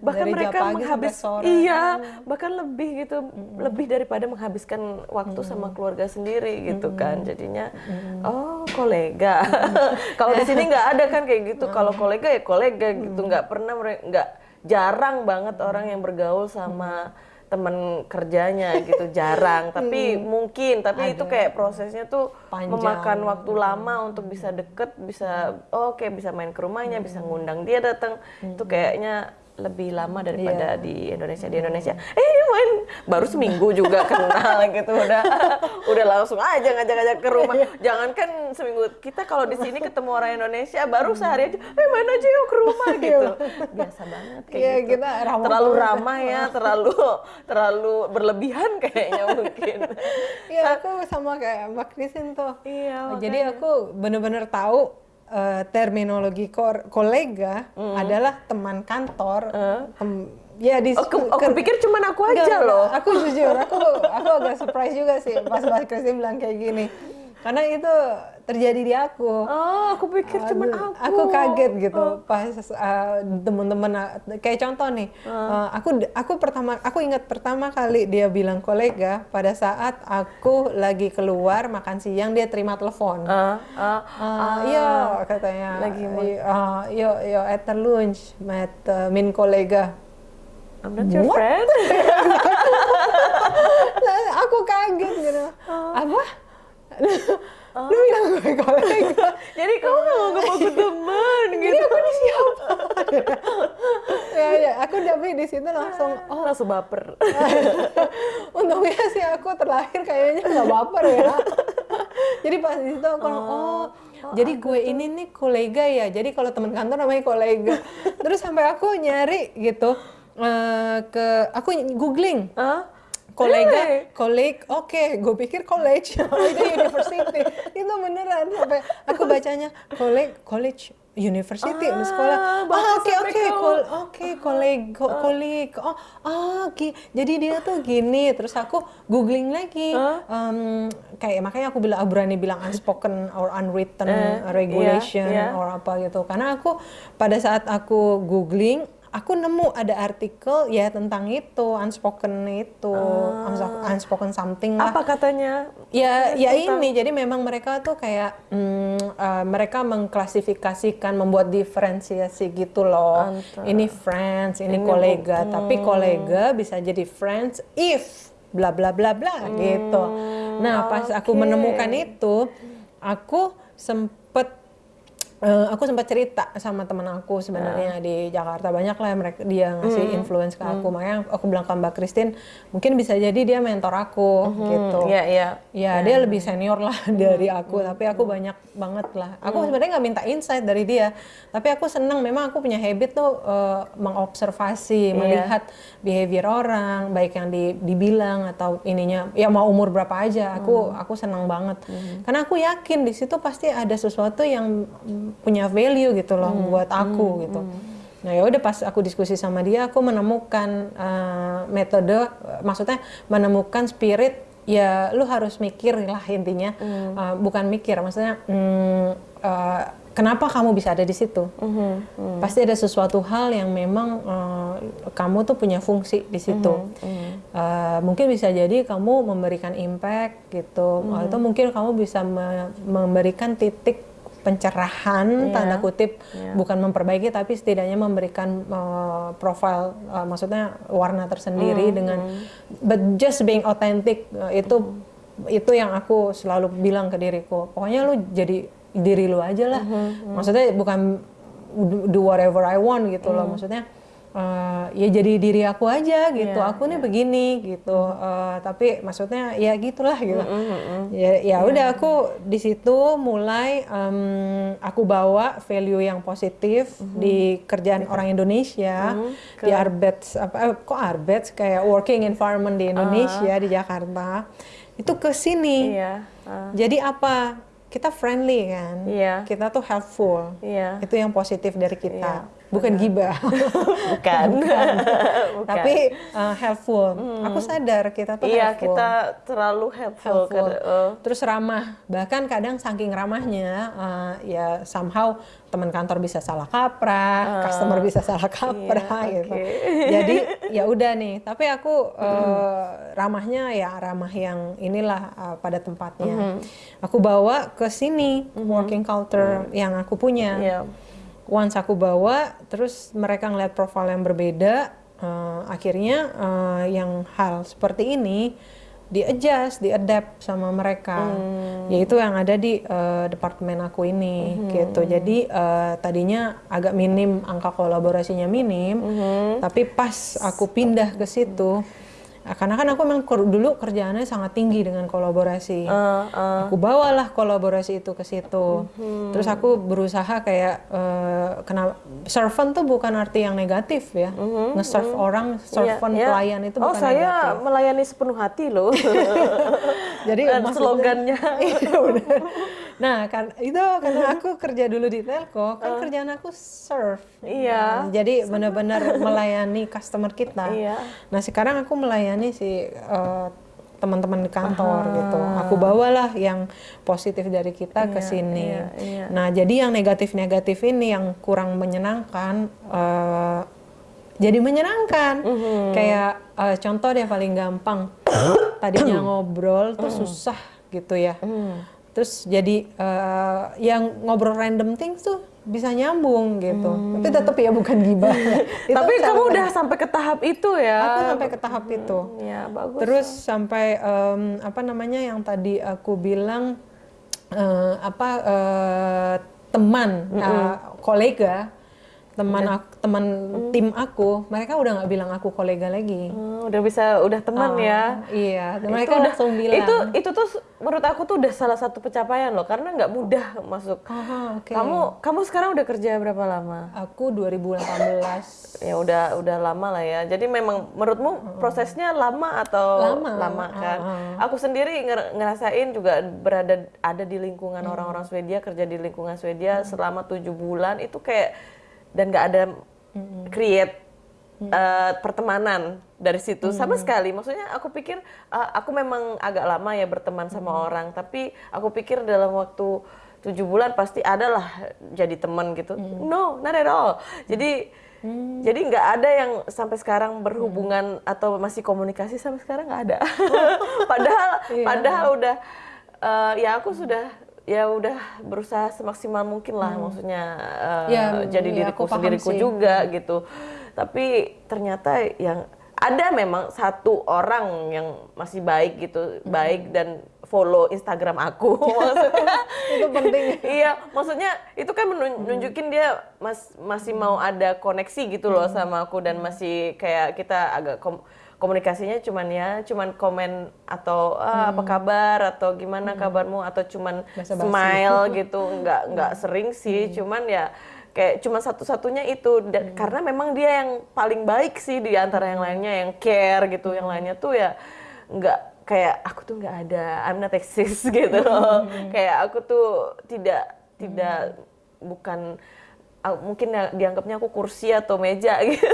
bahkan Dari mereka menghabis iya hmm. bahkan lebih gitu hmm. lebih daripada menghabiskan waktu hmm. sama keluarga sendiri gitu hmm. kan jadinya hmm. oh kolega hmm. kalau di sini nggak ada kan kayak gitu kalau kolega ya kolega gitu nggak pernah mereka nggak jarang banget orang yang bergaul sama teman kerjanya gitu jarang tapi hmm. mungkin tapi Ada. itu kayak prosesnya tuh Panjang. memakan waktu lama untuk bisa deket bisa oh, oke okay, bisa main ke rumahnya hmm. bisa ngundang dia datang hmm. itu kayaknya lebih lama daripada yeah. di Indonesia di Indonesia. Eh main baru seminggu juga kenal gitu udah udah langsung aja ngajak-ngajak ke rumah. Iya. jangankan seminggu kita kalau di sini ketemu orang Indonesia baru sehari aja eh main aja yuk ke rumah iya. gitu. Biasa banget kayak yeah, gitu. kita ramah terlalu ramah ya terlalu terlalu berlebihan kayaknya mungkin.
Iya aku sama kayak Mbak Christine tuh. Iya, jadi aku bener-bener tahu uh, terminologi kolega mm. adalah teman kantor. Uh. Tem
ya di aku, aku pikir cuma aku aja enggak, loh.
Aku jujur, aku aku agak surprise juga sih pas Mas Christine bilang kayak gini. Karena itu terjadi di aku.
Oh, aku pikir cuma aku.
Aku kaget gitu oh. pas uh, teman-teman kayak contoh nih. Uh. Uh, aku aku pertama aku ingat pertama kali dia bilang kolega pada saat aku lagi keluar makan siang dia terima telepon. Uh. Uh. Uh, iya katanya. Lagi uh, yo yo at lunch met uh, min kolega.
I'm not your What? friend.
Nah, aku kaget gitu. Apa? Lu bilang gue kolega.
Jadi kamu nggak mau ngaku teman
Jadi
gitu.
aku ini siapa? ya, ya, aku tapi di situ langsung
Oh, langsung baper.
Untungnya sih aku terlahir kayaknya nggak baper ya. jadi pas di situ aku oh, oh jadi gue ini nih kolega ya. Jadi kalau teman kantor namanya kolega. Terus sampai aku nyari gitu eh, ke aku googling
Hah?
Kolega,
Really?
koleg, oke, gue pikir college, itu university, itu beneran sampai aku bacanya koleg, college, university,
Ah,
sekolah, ah oke oke, oke, koleg, koleg, oh, ah, gi- jadi dia tuh gini, terus aku googling lagi,
Ah.
em, kayak makanya aku bilang, berani bilang unspoken or unwritten
Eh,
regulation
iya, iya.
or apa gitu, karena aku pada saat aku googling aku nemu ada artikel ya tentang itu unspoken itu unso- unspoken something lah.
Apa katanya?
ya ya ini. Jadi memang mereka tuh kayak mm, eh, mereka mengklasifikasikan membuat diferensiasi gitu loh.
Antara-
ini friends ini,
Ini
kolega.
bu-
tapi kolega bisa jadi friends if bla bla bla bla gitu. Nah pas aku
oke.
menemukan itu aku sempet Eh, aku sempat cerita sama teman aku sebenarnya di Jakarta. Banyak lah mereka dia ngasih influence ke aku. Makanya aku bilang ke Mbak Christine mungkin bisa jadi dia mentor aku gitu.
Iya, iya.
ya dia lebih senior lah dari aku. Tapi aku banyak banget lah. Aku sebenarnya nggak minta insight dari dia. Tapi aku senang memang aku punya habit tuh eh, mengobservasi melihat behavior orang baik yang di- dibilang atau ininya. Ya mau umur berapa aja. Aku aku senang banget. Karena aku yakin di situ pasti ada sesuatu yang mm, punya value gitu loh buat aku gitu. Nah ya udah pas aku diskusi sama dia, aku menemukan eh, metode, eh, maksudnya menemukan spirit. Ya lu harus mikir lah intinya, Eh, bukan mikir, maksudnya mm, eh, kenapa kamu bisa ada di situ? Pasti ada sesuatu hal yang memang eh, kamu tuh punya fungsi di situ. Eh, mungkin bisa jadi kamu memberikan impact gitu, atau mungkin kamu bisa me- memberikan titik pencerahan
Iya.
tanda kutip
Iya.
bukan memperbaiki tapi setidaknya memberikan uh, profil uh, maksudnya warna tersendiri dengan but just being authentic uh, itu itu yang aku selalu bilang ke diriku. Pokoknya lu jadi diri lu aja lah. Maksudnya bukan do- whatever I want gitu loh. Maksudnya uh, ya jadi diri aku aja gitu.
Iya,
aku nih begini gitu. Uh, tapi maksudnya ya gitulah gitu. Ya ya udah aku di situ mulai em, aku bawa value yang positif di kerjaan orang Indonesia di Arbets apa eh, kok Arbets? Kayak working environment di Indonesia di Jakarta. Itu ke sini.
Iya. ah,
jadi apa? Kita friendly kan?
Iya.
kita tuh helpful.
Iya.
itu yang positif dari kita.
Iya,
bukan gibah
Bukan. Bukan.
tapi uh, helpful aku sadar kita tuh
iya,
helpful
kita terlalu helpful.
helpful.
Kad- oh.
Terus ramah. Bahkan kadang saking ramahnya uh, ya somehow teman kantor bisa salah kaprah, customer bisa salah kaprah
iya,
gitu.
oke.
Jadi ya udah nih, tapi aku uh, ramahnya ya ramah yang inilah uh, pada tempatnya. Aku bawa ke sini working culture yang aku punya.
Iya.
Once aku bawa, terus mereka ngeliat profil yang berbeda, eh, akhirnya eh, yang hal seperti ini di adjust, di adapt sama mereka, yaitu yang ada di eh, departemen aku ini, gitu. Jadi eh, tadinya agak minim angka kolaborasinya minim, tapi pas aku pindah ke situ, eh, karena kan aku memang dulu kerjaannya sangat tinggi dengan kolaborasi
Eh, eh,
aku bawalah kolaborasi itu ke situ. Terus aku berusaha kayak eh, kenapa servant tuh bukan arti yang negatif ya. Nge-serve orang, servant
iya, iya.
pelayan itu
Oh,
bukan
saya
negatif.
melayani sepenuh hati loh.
Jadi
Dan slogannya.
Iya, benar. Nah, kan itu karena aku kerja dulu di telco, kan kerjaan aku serve.
Iya.
Nah, jadi benar-benar melayani customer kita.
Iya.
Nah, sekarang aku melayani si eh, teman-teman di kantor gitu. Aku bawalah yang positif dari kita ke
Iya,
sini.
iya, iya.
Nah, jadi yang negatif-negatif ini yang kurang menyenangkan eh, jadi menyenangkan.
Mhm.
Kayak eh, contoh deh paling gampang. Tadinya ngobrol tuh susah gitu ya. Terus jadi eh, yang ngobrol random things tuh bisa nyambung gitu. Tapi tetap ya bukan gibah.
Tapi kamu udah sampai ke tahap itu ya.
aku sampai ke tahap itu.
Ya, bagus.
Terus sampai em, apa namanya yang tadi aku bilang eh, apa eh, teman, eh, kolega, teman aku, teman tim aku, mereka udah nggak bilang aku kolega lagi.
Hmm, udah bisa udah teman ya.
Iya, mereka
Itu
langsung bilang.
Itu itu tuh menurut aku tuh udah salah satu pencapaian loh karena nggak mudah masuk.
Aha, oke.
Kamu kamu sekarang udah kerja berapa lama?
Aku 2018
Ya udah udah lama lah ya. Jadi memang menurutmu prosesnya lama atau
Lama.
kan? Aku sendiri nger- ngerasain juga berada ada di lingkungan orang-orang Swedia, kerja di lingkungan Swedia selama tujuh bulan itu kayak dan nggak ada create eh, pertemanan dari situ. Sama sekali. Maksudnya aku pikir eh, aku memang agak lama ya berteman sama orang, tapi aku pikir dalam waktu tujuh bulan pasti adalah jadi teman gitu. No, not at all. Jadi jadi nggak ada yang sampai sekarang berhubungan atau masih komunikasi sampai sekarang nggak ada. padahal padahal udah eh, ya aku sudah ya udah berusaha semaksimal mungkin lah maksudnya eh,
Ya,
jadi
ya,
diriku sendiriku
sih.
juga gitu. Tapi ternyata yang ada memang satu orang yang masih baik gitu, baik dan follow Instagram aku. maksudnya
itu penting.
iya, maksudnya itu kan menun- nunjukin dia mas masih mau ada koneksi gitu loh sama aku dan masih kayak kita agak kom- komunikasinya cuman ya cuman komen atau "Ah, apa kabar? atau gimana kabarmu? atau cuman
Basa-basi.
smile gitu. Nggak nggak sering sih cuman ya kayak cuma satu-satunya itu. Dan karena memang dia yang paling baik sih di antara yang lainnya yang care gitu. Yang lainnya tuh ya nggak kayak aku tuh nggak ada I'm not exist gitu. Loh kayak aku tuh tidak tidak bukan ah, mungkin ya dianggapnya aku kursi atau meja gitu.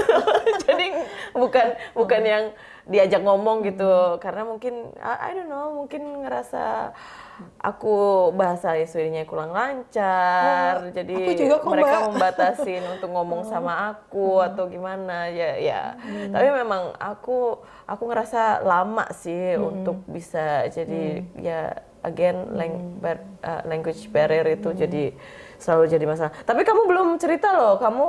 Jadi bukan bukan yang diajak ngomong gitu. Karena mungkin I, I don't know mungkin ngerasa aku bahasa Swedinya kurang lancar. Jadi
aku juga kok,
mereka membatasin untuk ngomong sama aku atau gimana. Ya ya. Tapi memang aku aku ngerasa lama sih untuk bisa jadi ya again lang- bar- uh, language barrier itu jadi selalu jadi masalah. Tapi kamu belum cerita loh kamu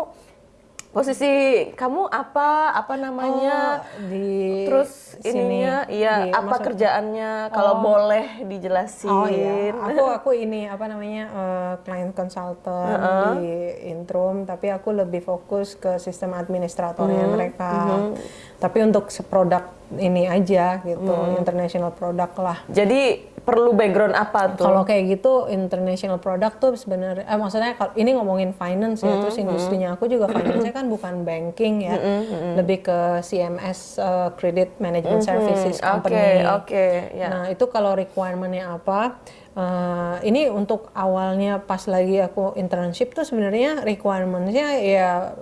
posisi kamu apa apa namanya?
Oh, di
terus
sini,
ininya iya
di-
apa
maksud-
kerjaannya? Kalau boleh dijelasin.
Oh iya, aku aku ini apa namanya eh, client consultant di Intrum, tapi aku lebih fokus ke sistem administratornya mereka. Tapi untuk produk ini aja gitu, international product lah.
jadi perlu background apa tuh?
Kalau kayak gitu international product tuh sebenarnya, eh, maksudnya kalau ini ngomongin finance ya, terus industrinya aku juga finance kan bukan banking ya, lebih ke CMS eh, Credit Management Services
oke
Company.
oke ya.
Nah itu kalau requirementnya apa? eh, ini untuk awalnya pas lagi aku internship tuh sebenarnya requirementnya ya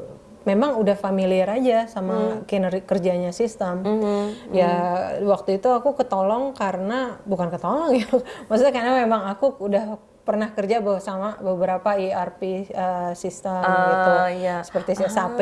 memang udah familiar aja sama kinerja kerjanya sistem. Ya waktu itu aku ketolong karena bukan ketolong ya, maksudnya karena memang aku udah pernah kerja bersama beberapa ERP eh, sistem gitu,
Ah, iya.
seperti SAP,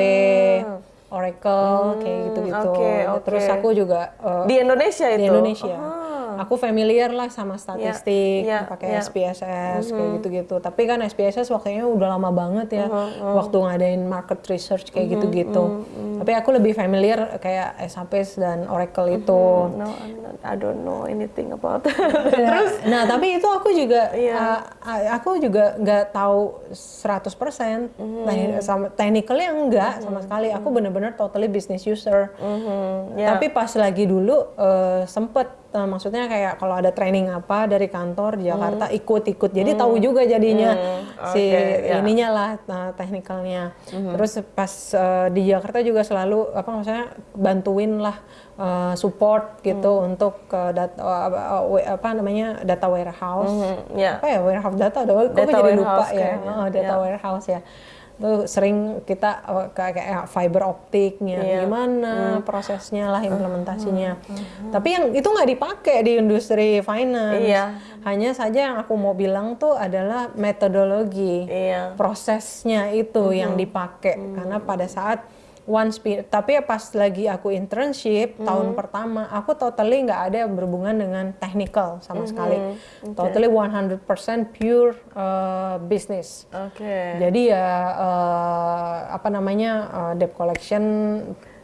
Oracle kayak gitu-gitu.
oke, oke.
Terus aku juga eh,
di Indonesia itu
di Indonesia.
Ah.
Aku familiar lah sama statistik,
ya,
pakai
ya.
SPSS kayak gitu-gitu. Tapi kan SPSS waktunya udah lama banget ya, waktu ngadain market research kayak gitu-gitu. Tapi aku lebih familiar kayak SAP dan Oracle itu.
no not- I don't know anything about
Nah, nah, tapi itu aku juga
Iya.
uh, uh, aku juga nggak tahu 100%
Mhm.
teknik- sama technicalnya enggak sama sekali. Aku bener-bener totally business user.
Mhm, ya.
Tapi pas lagi dulu uh, sempet uh, maksudnya kayak kalau ada training apa dari kantor di Jakarta ikut-ikut. Jadi tahu juga jadinya si
Mhm. Oke, ya. Mhm.
ininya lah uh, technicalnya. Terus pas uh, di Jakarta juga selalu apa maksudnya bantuin lah uh, support gitu
Mhm.
untuk uh, data apa, uh, apa namanya data warehouse.
Mhm, ya.
Apa ya warehouse data? Kok
Data
jadi lupa ya. Oh, data
ya.
warehouse ya. Tuh sering kita kayak kayak fiber optiknya
Iya.
gimana prosesnya lah implementasinya. Tapi yang itu nggak dipakai di industri finance.
Iya.
Hanya saja yang aku mau bilang tuh adalah metodologi
Iya.
prosesnya itu yang dipakai karena pada saat once pi- tapi pas lagi aku internship tahun pertama aku totally nggak ada yang berhubungan dengan technical sama sekali. totally 100% pure uh, business.
Oke.
jadi ya uh, apa namanya uh, debt collection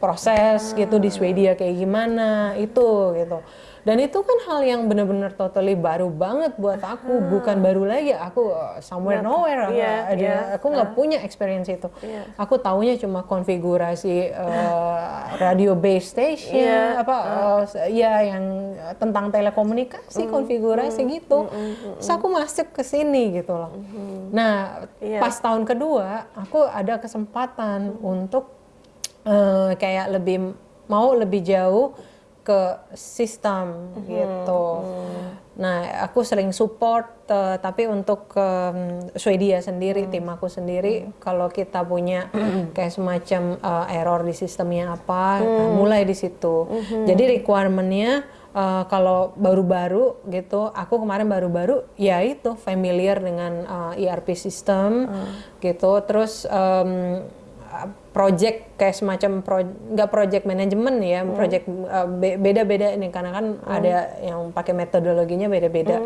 proses gitu di Swedia kayak gimana itu gitu dan itu kan hal yang benar-benar totally baru banget buat aku. Bukan baru lagi aku uh, somewhere nowhere aku,
Iya,
ada-
iya.
aku nggak punya experience itu.
Iya.
aku taunya cuma konfigurasi uh, radio base station
Iya.
apa uh, ya yang uh, tentang telekomunikasi konfigurasi gitu. Terus aku masuk ke sini gitu loh. Nah
Iya.
pas tahun kedua aku ada kesempatan untuk eh, kayak lebih mau lebih jauh ke sistem gitu. Nah, aku sering support eh, tapi untuk em, Swedia sendiri, tim aku sendiri kalau kita punya kayak semacam eh, error di sistemnya apa, nah, mulai di situ. Jadi requirement-nya eh, kalau baru-baru gitu, aku kemarin baru-baru ya itu familiar dengan eh, ERP system gitu. Terus em, project kayak semacam pro, nggak project management ya, project uh, be- beda-beda ini karena kan ada yang pakai metodologinya beda-beda.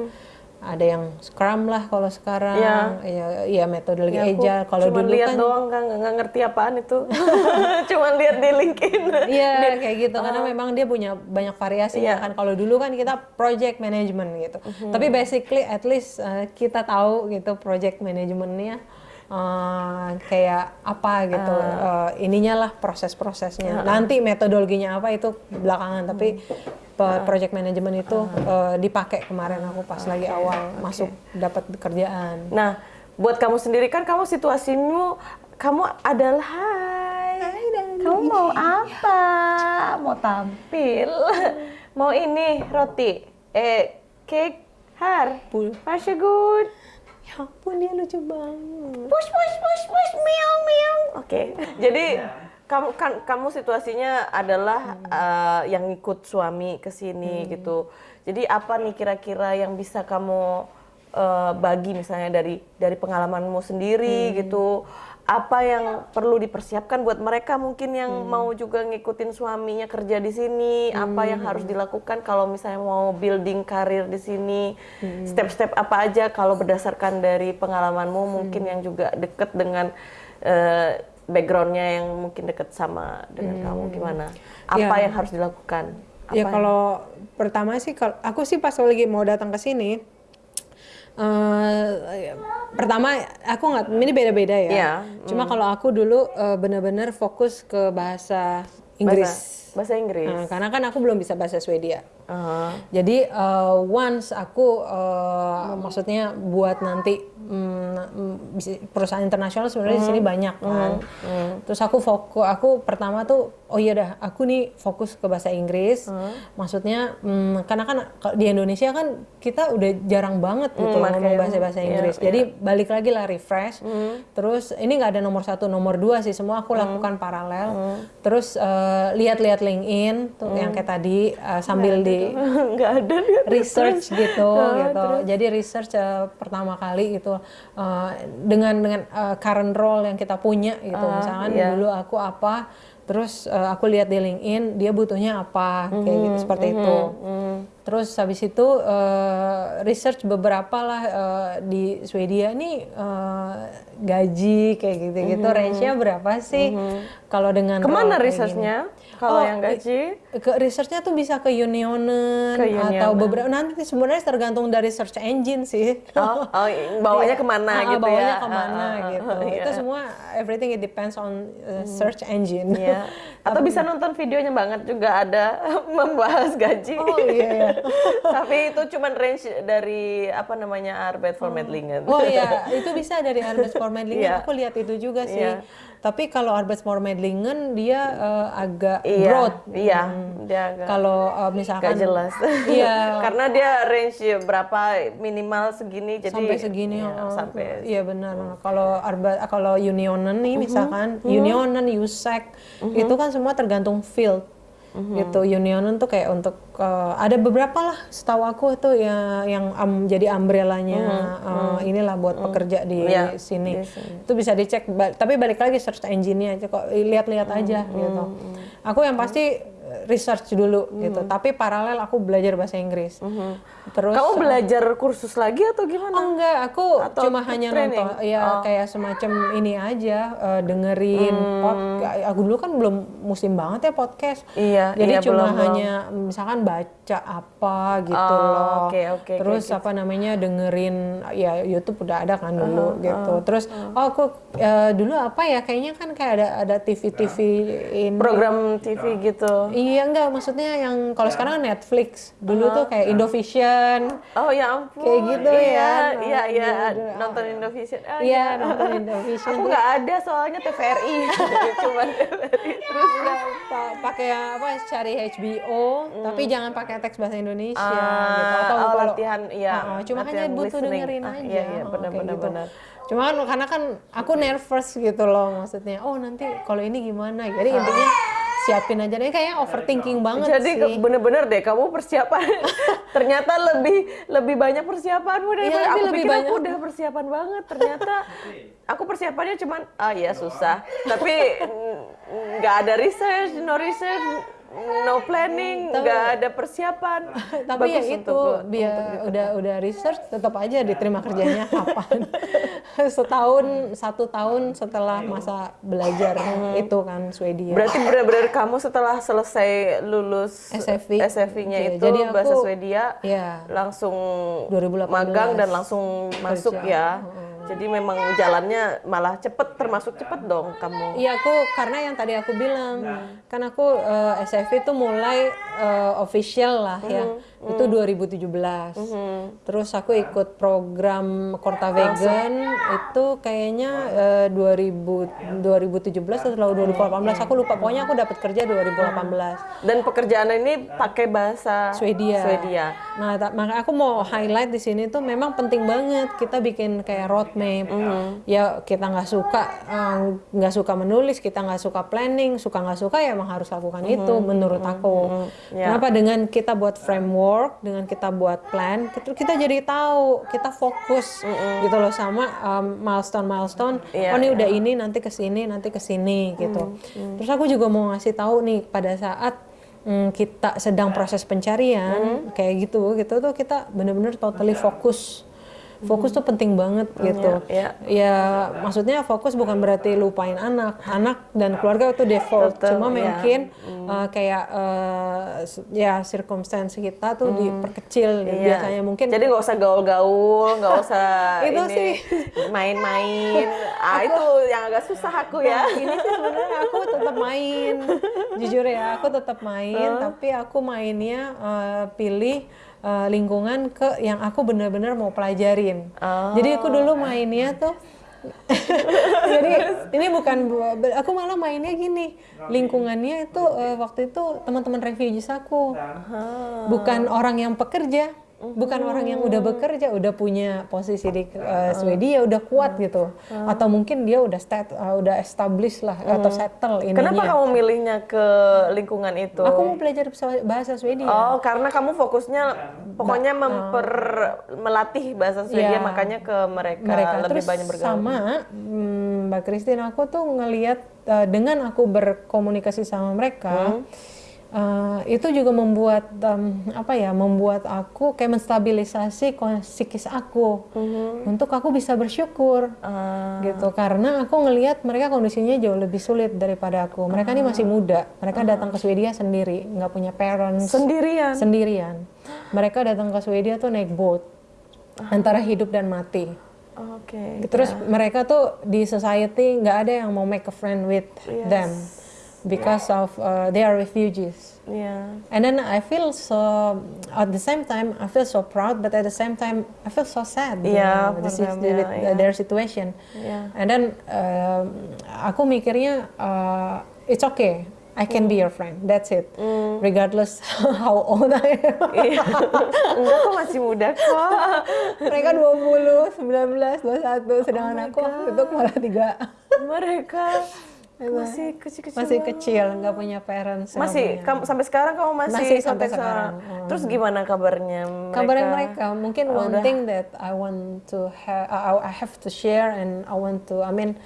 Ada yang Scrum lah kalau sekarang,
Iya.
ya, ya metodologi
Ya,
Agile. Kalau dulu
lihat
kan
doang kan nggak ngerti apaan itu. cuman lihat di LinkedIn.
Iya kayak gitu karena memang dia punya banyak variasi
Iya.
kan. Kalau dulu kan kita project management gitu. Tapi basically at least uh, kita tahu gitu project managementnya uh, kayak apa gitu. Uh, ininya lah proses-prosesnya. Nanti metodologinya apa itu belakangan. Tapi pe- project management itu uh, dipakai kemarin aku pas lagi awal masuk dapat kerjaan.
Nah, buat kamu sendiri kan kamu situasimu kamu adalah hai. Kamu mau apa? Mau tampil? mau ini roti? Eh, cake? Har?
Pul.
Varsågod.
Ya ampun dia lucu banget.
Push, push, push, push, meong, meong. Oke, jadi kamu kan kamu situasinya adalah eh, yang ikut suami ke sini gitu. Jadi apa nih kira-kira yang bisa kamu eh, bagi misalnya dari dari pengalamanmu sendiri gitu? Apa yang perlu dipersiapkan buat mereka mungkin yang mau juga ngikutin suaminya kerja di sini? Apa yang harus dilakukan kalau misalnya mau building karir di sini? Step-step apa aja kalau berdasarkan dari pengalamanmu mungkin yang juga deket dengan eh, backgroundnya yang mungkin deket sama dengan kamu gimana? Apa
Ya.
yang harus dilakukan? Apa
ya
yang-
kalau pertama sih kalau aku sih pas lagi mau datang ke sini eh pertama aku nggak ini beda-beda ya.
Iya,
Cuma kalau aku dulu eh, benar-benar fokus ke bahasa Inggris.
bahasa, bahasa Inggris.
Nah, karena kan aku belum bisa bahasa Swedia.
Aha.
Jadi uh, once aku uh, maksudnya buat nanti mm, mm, perusahaan internasional sebenarnya di sini banyak kan. Terus aku fokus aku pertama tuh oh iya dah aku nih fokus ke bahasa Inggris. Maksudnya mm, karena kan di Indonesia kan kita udah jarang banget gitu
pakai
ngomong
yang-
bahasa-bahasa
iya,
Inggris. Jadi balik lagi lah refresh. Terus ini nggak ada nomor satu, nomor dua sih semua aku lakukan paralel. Terus uh, lihat-lihat LinkedIn tuh yang kayak tadi uh, sambil di
nggak ada
research gitu
Oh,
gitu. Jadi research uh, pertama kali gitu uh, dengan dengan uh, current role yang kita punya gitu. Misalkan
iya.
dulu aku apa, terus uh, aku lihat di LinkedIn dia butuhnya apa kayak gitu seperti itu. Terus habis itu uh, research beberapa lah uh, di Swedia nih uh, gaji kayak gitu-gitu range-nya berapa sih? Kalau dengan Ke mana
researchnya? Kalau
Oh,
yang gaji?
ke researchnya tuh bisa ke Unionen
Ke
atau
Unionen.
beberapa nanti sebenarnya tergantung dari search engine sih.
Oh, oh, bawanya ke mana
Ah,
gitu
bawanya
ya?
ke mana
Ah, ah,
gitu.
ah, iya.
Itu semua everything it depends on uh, search engine.
Iya. Atau bisa nonton videonya banget juga ada membahas gaji.
Oh iya iya.
Tapi itu cuman range dari apa namanya Arbeit for Medlingen.
Oh iya, itu bisa dari Arbeidsvormedlingen.
Iya.
Aku lihat itu juga sih.
Iya.
Tapi kalau Arbeidsvormedlingen dia uh, agak
Iya,
broad.
iya, dia agak
Kalau uh, misalkan
Gak jelas.
Iya.
Karena dia range berapa minimal segini jadi
sampai segini
ya,
oh,
sampai
iya benar kalau arba kalau unionen nih
Mhm.
misalkan unionen usec itu kan semua tergantung field gitu. Unionan tuh kayak untuk uh, ada beberapa lah setahu aku tuh ya yang um, jadi umbrellanya uh, inilah buat pekerja di
Iya,
sini. itu bisa dicek ba- tapi balik lagi search engine-nya aja kok lihat-lihat aja gitu. Aku yang pasti research dulu gitu. Tapi paralel aku belajar bahasa Inggris terus
Kamu belajar kursus lagi atau gimana?
Oh enggak, aku
Atau
cuma hanya
training?
nonton ya kayak semacam ini aja eh, dengerin podcast. Aku dulu kan belum musim banget ya podcast.
Iya,
Jadi
iya,
cuma
belum, belum.
hanya misalkan baca apa gitu
Oh,
loh.
oke, oke, oke,
Terus apa namanya dengerin ya YouTube udah ada kan dulu gitu. Terus oh aku eh, dulu apa ya kayaknya kan kayak ada ada TV-TV ini
Program TV gitu.
Iya enggak, maksudnya yang kalau sekarang kan Netflix. Dulu tuh kayak Indovision.
Oh ya ampun.
Kayak gitu
iya,
ya.
Iya,
Nah,
iya,
gitu.
nonton Indovision. Oh,
Iya, nonton Indovision.
Aku nggak ada soalnya TVRI. Cuman TVRI.
Terus nggak pa- pakai apa cari HBO, tapi jangan pakai teks bahasa Indonesia
Ah,
gitu. Atau
oh,
kalau
latihan, iya,
Ah, cuma
latihan
hanya butuh
listening.
dengerin
Ah,
aja.
iya, iya,
oh,
benar,
gitu.
benar.
Cuma kan karena kan aku nervous gitu loh maksudnya. Oh, nanti kalau ini gimana? Jadi
Ah.
intinya siapin aja deh. Kayaknya overthinking banget
Jadi
sih.
bener-bener deh kamu persiapan. Ternyata lebih lebih banyak persiapanmu daripada
Iya,
aku
lebih
pikir aku
banyak.
udah persiapan banget. Ternyata aku persiapannya cuman ah ya susah. Tapi nggak ada research no research no planning nggak ada persiapan
tapi ya
Bagus
itu
untuk-
dia udah udah research tetap aja diterima kerjanya kapan setahun satu tahun setelah masa belajar itu kan Swedia
Berarti benar-benar kamu setelah selesai lulus
SFV.
SFV-nya
Iya,
itu
jadi aku-
bahasa Swedia
Iya.
langsung
2018
magang dan langsung masuk ya. Jadi memang jalannya malah cepet termasuk cepet dong kamu.
Iya aku karena yang tadi aku bilang kan aku eh, SFV itu mulai eh, official lah ya itu 2017 terus aku ikut program Korta Vegan. Itu kayaknya eh, 2000 2017 atau 2018 aku lupa. Pokoknya aku dapat kerja 2018
Dan pekerjaan ini pakai bahasa
Swedia.
Swedia.
Nah, maka aku mau highlight di sini tuh memang penting banget kita bikin kayak roadmap. Ya kita nggak suka eh, nggak suka menulis, kita nggak suka planning, suka nggak suka ya emang harus lakukan itu menurut aku.
Ya.
Kenapa? Dengan kita buat framework, dengan kita buat plan, kita, kita jadi tahu, kita fokus gitu loh sama milestone milestone.
Iya,
oh ini udah ini nanti ke sini, nanti ke sini gitu. Terus aku juga mau ngasih tahu nih pada saat mm, kita sedang proses pencarian kayak gitu gitu tuh kita bener-bener totally fokus fokus tuh penting banget gitu
iya.
ya maksudnya fokus bukan berarti lupain anak anak dan keluarga itu default
Tetep,
cuma
iya.
mungkin uh, kayak uh, ya circumstance kita tuh diperkecil gitu.
Iya.
biasanya mungkin
Jadi nggak usah gaul-gaul, nggak usah
Itu
ini
sih.
main-main. Ah itu yang agak susah aku ya.
Nah, ini sih sebenarnya aku tetap main jujur ya aku tetap main tapi aku mainnya uh, pilih uh, lingkungan ke yang aku benar-benar mau pelajarin. Jadi aku dulu mainnya tuh jadi ini bukan aku malah mainnya gini. Lingkungannya itu uh, waktu itu teman-teman refugees aku. Bukan orang yang pekerja bukan orang yang udah bekerja udah punya posisi di uh, Swedia udah kuat gitu. Atau mungkin dia udah stat, uh, udah established lah atau settle ininya.
Kenapa kamu milihnya ke lingkungan itu?
aku mau belajar bahasa- Swedia.
Oh, karena kamu fokusnya pokoknya memper melatih bahasa Swedia
Iya.
makanya ke mereka,
mereka.
lebih
terus
banyak bergaul.
sama hmm, Mbak Christine aku tuh ngelihat uh, dengan aku berkomunikasi sama mereka uh, itu juga membuat um, apa ya membuat aku kayak menstabilisasi psikis aku. Untuk aku bisa bersyukur
Ah,
gitu. Karena aku ngelihat mereka kondisinya jauh lebih sulit daripada aku. Mereka ini masih muda. Mereka datang ke Swedia sendiri. Nggak punya parents.
Sendirian.
sendirian. Mereka datang ke Swedia tuh naik boat. Antara hidup dan mati.
Oke.
Terus mereka tuh di society nggak ada yang mau make a friend with them because of uh, they are refugees.
Iya.
And then I feel so at the same time I feel so proud, but at the same time I feel so sad. you
Iya,
know, with, the
them,
with
iya.
their situation.
Iya.
And then um, aku mikirnya uh, it's okay. I can be your friend. That's it.
Mm.
Regardless how old I am.
Iya. Enggak kok masih muda kok.
Mereka 20, 19, 21, sedangkan aku waktu itu malah tiga.
Mereka Masih kecil-kecil.
masih kecil nggak punya parents
Masih kamu sampai sekarang kamu masih,
Masih sampai sekarang. Hmm.
Terus gimana kabarnya mereka?
kabarnya mereka mungkin
Oh,
one
udah.
thing that I want to have I have to share and I want to I mean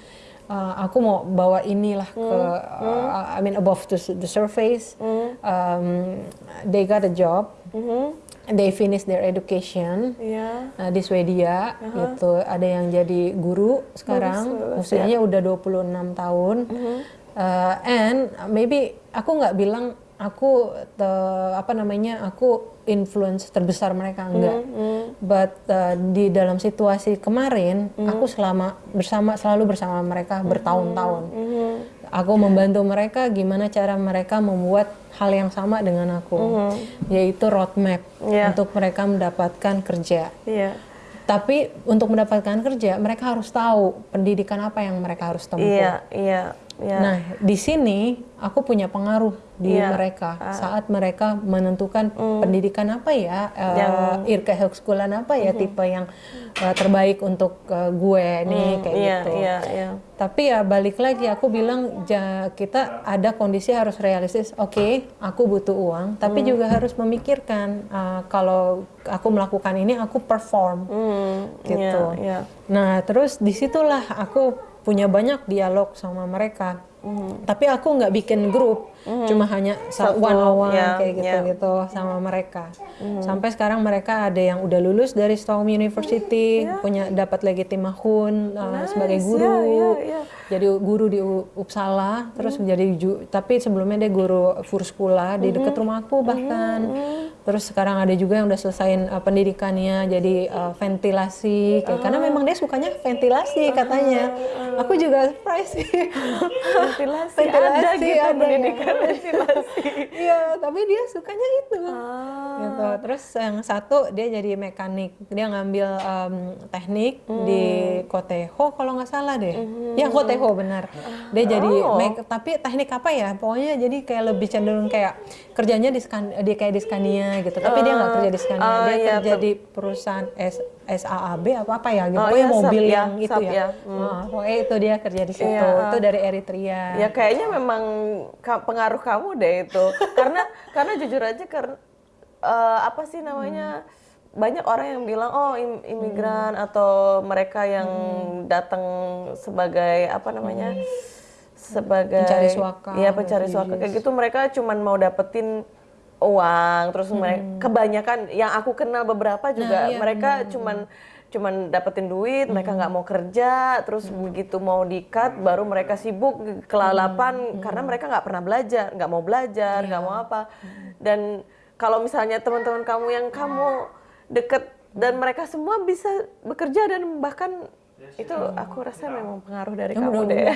uh, aku mau bawa inilah ke
Hmm.
uh, I mean above the, the surface um, they got a job they finish their education
Iya.
Nah, di Swedia gitu ada yang jadi guru sekarang
ya.
usianya udah 26 tahun
Mm-hmm.
Uh, and maybe aku nggak bilang aku te- apa namanya aku influence terbesar mereka enggak
Mm-hmm.
but uh, di dalam situasi kemarin aku selama bersama selalu bersama mereka bertahun-tahun
Mm-hmm.
Aku membantu mereka gimana cara mereka membuat hal yang sama dengan aku yaitu roadmap.
Iya.
untuk mereka mendapatkan kerja
Iya.
tapi untuk mendapatkan kerja mereka harus tahu pendidikan apa yang mereka harus tempuh.
Iya, iya, iya.
Nah, di sini aku punya pengaruh di
Iya.
mereka saat mereka menentukan pendidikan apa ya, uh,
Yang-
Irka Högskolan apa ya tipe yang uh, terbaik untuk uh, gue nih kayak
iya,
gitu.
iya, iya.
Tapi ya balik lagi aku bilang ja, kita ada kondisi harus realistis. Oke, aku butuh uang, tapi juga harus memikirkan uh, kalau aku melakukan ini aku perform
Hmm,
gitu.
Iya, iya.
Nah, terus di situlah aku punya banyak dialog sama mereka. Tapi aku nggak bikin grup, cuma hanya sa-
Satu,
one on one
ya,
kayak
ya.
gitu-gitu sama mereka. Sampai sekarang mereka ada yang udah lulus dari Stockholm University, punya dapat legitimahun uh, sebagai
Nice,
guru.
ya, ya, ya.
Jadi guru di Uppsala, terus menjadi ju- tapi sebelumnya dia guru Furskula di dekat rumah aku bahkan. Terus sekarang ada juga yang udah selesaiin uh, pendidikannya jadi uh, ventilasi kayak karena memang dia sukanya ventilasi katanya. Aku juga surprise sih.
Ventilasi, ada
Ventilasi
gitu
ada ya.
pendidikan ventilasi.
Iya, tapi dia sukanya itu.
Ah.
Gitu. Terus yang satu dia jadi mekanik. Dia ngambil um, teknik
Hmm.
di Koteho kalau nggak salah deh. Ya Koteho benar. Dia jadi
Oh.
mek- tapi teknik apa ya? Pokoknya jadi kayak lebih cenderung kayak kerjanya di Skan, dia kayak di Scania gitu. Tapi dia nggak kerja di Scania.
Ah,
dia
iya,
kerja di perusahaan S SAAB apa apa ya gitu.
Oh,
Pokoknya
iya, SAP
mobil
ya,
yang itu
SAP
ya.
ya.
Ah, pokoknya itu dia kerja di situ.
Iya.
Itu dari Eritrea.
Ya kayaknya memang pengaruh kamu deh itu. karena karena jujur aja karena eh, apa sih namanya banyak orang yang bilang oh im- imigran atau mereka yang datang sebagai apa namanya sebagai
Pencari suaka,
Iya pencari suaka kayak gitu mereka cuman mau dapetin uang terus mereka kebanyakan yang aku kenal beberapa juga
iya,
mereka cuman cuman dapetin duit mereka nggak mau kerja terus begitu mau di-cut baru mereka sibuk kelalapan karena mereka nggak pernah belajar nggak mau belajar nggak mau apa. Dan kalau misalnya teman-teman kamu yang kamu deket dan mereka semua bisa bekerja dan bahkan itu aku rasa memang pengaruh dari kamu deh.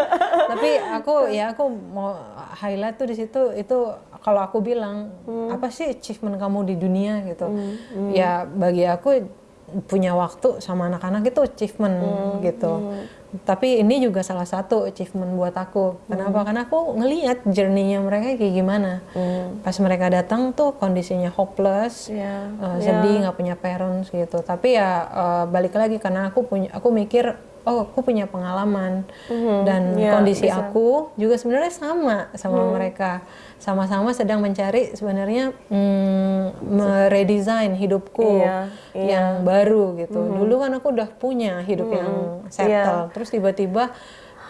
Tapi aku ya aku mau highlight tuh di situ itu kalau aku bilang apa sih achievement kamu di dunia gitu? Ya bagi aku punya waktu sama anak-anak itu achievement gitu tapi ini juga salah satu achievement buat aku. Kenapa? Karena aku ngelihat journey-nya mereka kayak gimana. Pas mereka datang tuh kondisinya hopeless
Iya,
uh, sedih nggak punya parents gitu. Tapi ya uh, balik lagi karena aku punya aku mikir oh aku punya pengalaman. Dan
Iya,
kondisi
bisa.
aku juga sebenarnya sama sama mereka sama-sama sedang mencari sebenarnya mm, meredesign hidupku
Iya,
yang baru gitu. Dulu kan aku udah punya hidup yang settle. Terus tiba-tiba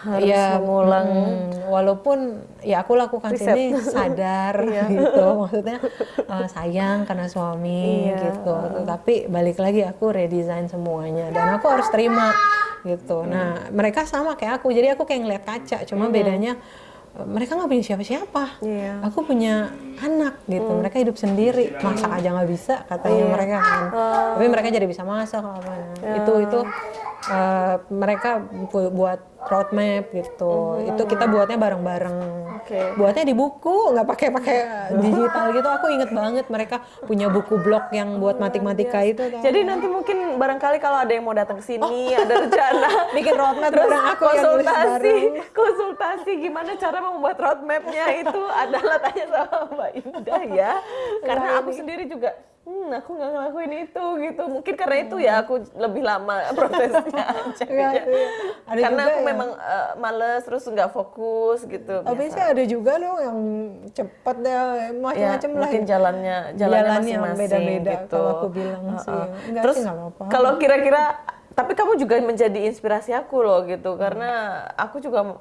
Harus
ya
mengulang.
mm, walaupun ya aku lakukan
Riset.
sini sadar gitu. Maksudnya uh, sayang karena suami
Iya.
gitu. Tapi balik lagi aku redesign semuanya dan aku harus terima gitu. Nah mereka sama kayak aku. Jadi aku kayak ngeliat kaca. Cuma bedanya uh, mereka nggak punya siapa-siapa.
Iya.
aku punya anak gitu mereka hidup sendiri. Masak aja nggak bisa katanya mereka kan. Tapi mereka jadi bisa masak apa itu itu uh, mereka bu- buat roadmap gitu. Itu kita buatnya bareng-bareng.
Oke.
buatnya di buku nggak pakai pakai digital gitu. Aku inget banget mereka punya buku blog yang buat matematika itu kan.
Jadi nanti mungkin barangkali kalau ada yang mau datang ke sini, ada rencana
bikin roadmap
terus
bareng aku
konsultasi, konsultasi gimana cara membuat roadmapnya itu. Adalah tanya sama Mbak Indah ya. Karena aku sendiri juga hmm aku nggak ngelakuin itu gitu mungkin karena itu ya aku lebih lama prosesnya aja
Iya, iya. Ada
karena
juga
aku
yang-
memang eh, males terus nggak fokus gitu
Tapi sih ada juga loh yang cepet ya
ya,
macam-macam lah.
mungkin jalannya jalannya
Jalannya
masing-masing
beda-beda,
gitu.
kalau aku bilang sih. Enggak
Terus
sih, nggak apa-apa.
kalau kira-kira tapi kamu juga menjadi inspirasi aku loh gitu karena aku juga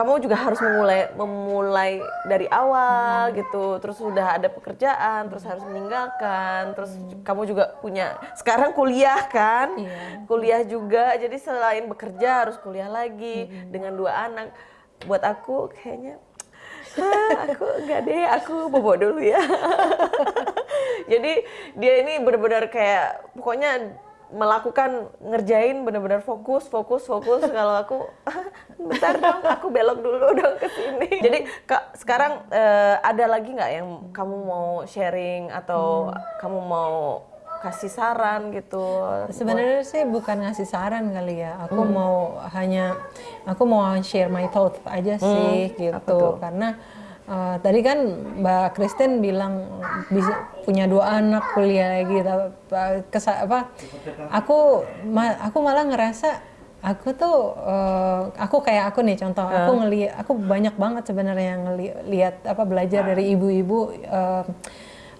kamu juga harus memulai memulai dari awal gitu. Terus sudah ada pekerjaan terus harus meninggalkan. Terus kamu juga punya sekarang kuliah kan?
Iya.
kuliah juga. Jadi selain bekerja harus kuliah lagi dengan dua anak. Buat aku kayaknya "Hah, aku enggak deh aku bobo dulu ya. Jadi dia ini benar-benar kayak pokoknya melakukan ngerjain benar-benar fokus fokus fokus kalau aku bentar dong aku belok dulu dong ke sini jadi kak sekarang eh, ada lagi nggak yang kamu mau sharing atau kamu mau kasih saran gitu
Sebenarnya sih bukan ngasih saran kali ya. Aku
Hmm.
mau hanya aku mau share my thoughts aja sih
Hmm,
gitu. Karena eh, tadi kan Mbak Kristen bilang bisa punya dua anak kuliah lagi kesa, apa aku ma- aku malah ngerasa aku tuh eh, aku kayak aku nih contoh aku ngelihat aku banyak banget sebenarnya ngelihat apa belajar dari ibu-ibu eh,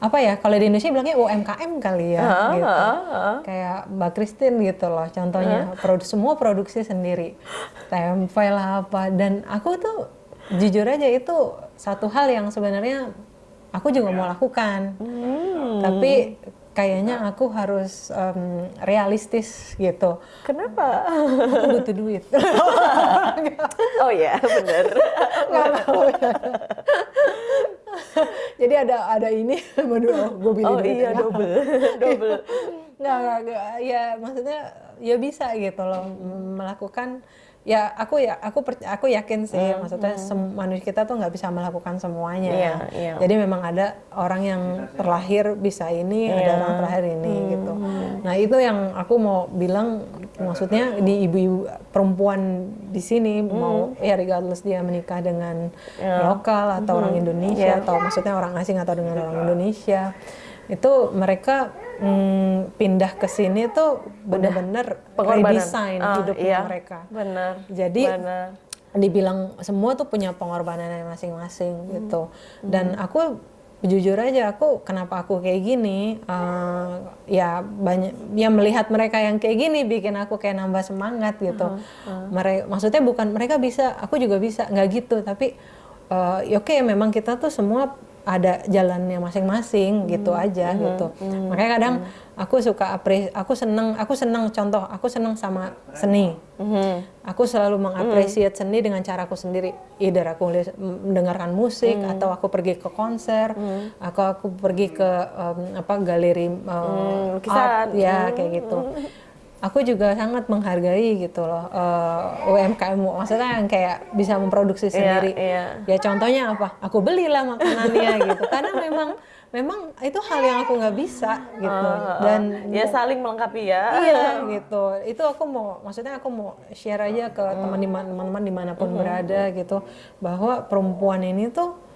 apa ya kalau di Indonesia bilangnya UMKM kali ya
Heeh,
gitu.
Heeh.
kayak Mbak Christine gitu loh contohnya produ semua produksi sendiri tempe lah apa dan aku tuh jujur aja itu satu hal yang sebenarnya aku juga mau lakukan. Tapi kayaknya aku harus em, realistis gitu.
Kenapa?
Aku butuh duit.
Oh ya benar
jadi ada ada ini aduh gue pilih
oh
duit.
iya
ya.
double double.
Nggak, nggak, nggak, ya maksudnya ya bisa gitu loh melakukan ya aku ya aku per- aku yakin sih maksudnya sem- manusia kita tuh nggak bisa melakukan semuanya
Iya, iya.
jadi memang ada orang yang terlahir bisa ini ada
Iya.
orang terlahir ini gitu. nah itu yang aku mau bilang maksudnya di ibu-ibu perempuan di sini mau ya regardless dia menikah dengan lokal atau orang Indonesia
Iya.
atau maksudnya orang asing atau dengan orang Indonesia itu mereka mm, pindah ke sini tuh benar-benar
Pengorbanan.
redesign
Ah,
hidupnya
iya,
mereka.
benar
Jadi
benar.
dibilang semua tuh punya pengorbanannya masing-masing
Hmm.
gitu. Dan aku jujur aja aku kenapa aku kayak gini eh, ya banyak ya melihat mereka yang kayak gini bikin aku kayak nambah semangat gitu. Mereka maksudnya bukan mereka bisa, aku juga bisa nggak gitu tapi eh, ya oke memang kita tuh semua ada jalannya masing-masing gitu aja gitu. Makanya kadang aku suka apres aku seneng aku seneng contoh aku seneng sama seni. Aku selalu mengapresiasi seni dengan caraku sendiri. Either aku mendengarkan musik atau aku pergi ke konser, aku aku pergi ke em, apa galeri em,
lukisan.
art ya kayak gitu. Aku juga sangat menghargai gitu loh eh, UMKM maksudnya yang kayak bisa memproduksi sendiri.
iya.
Ya contohnya apa? Aku belilah makanannya gitu. Karena memang memang itu hal yang aku nggak bisa gitu. Dan
ya saling melengkapi ya
iya gitu itu aku mau maksudnya aku mau share aja ke teman teman-teman di mana pun berada gitu bahwa perempuan ini tuh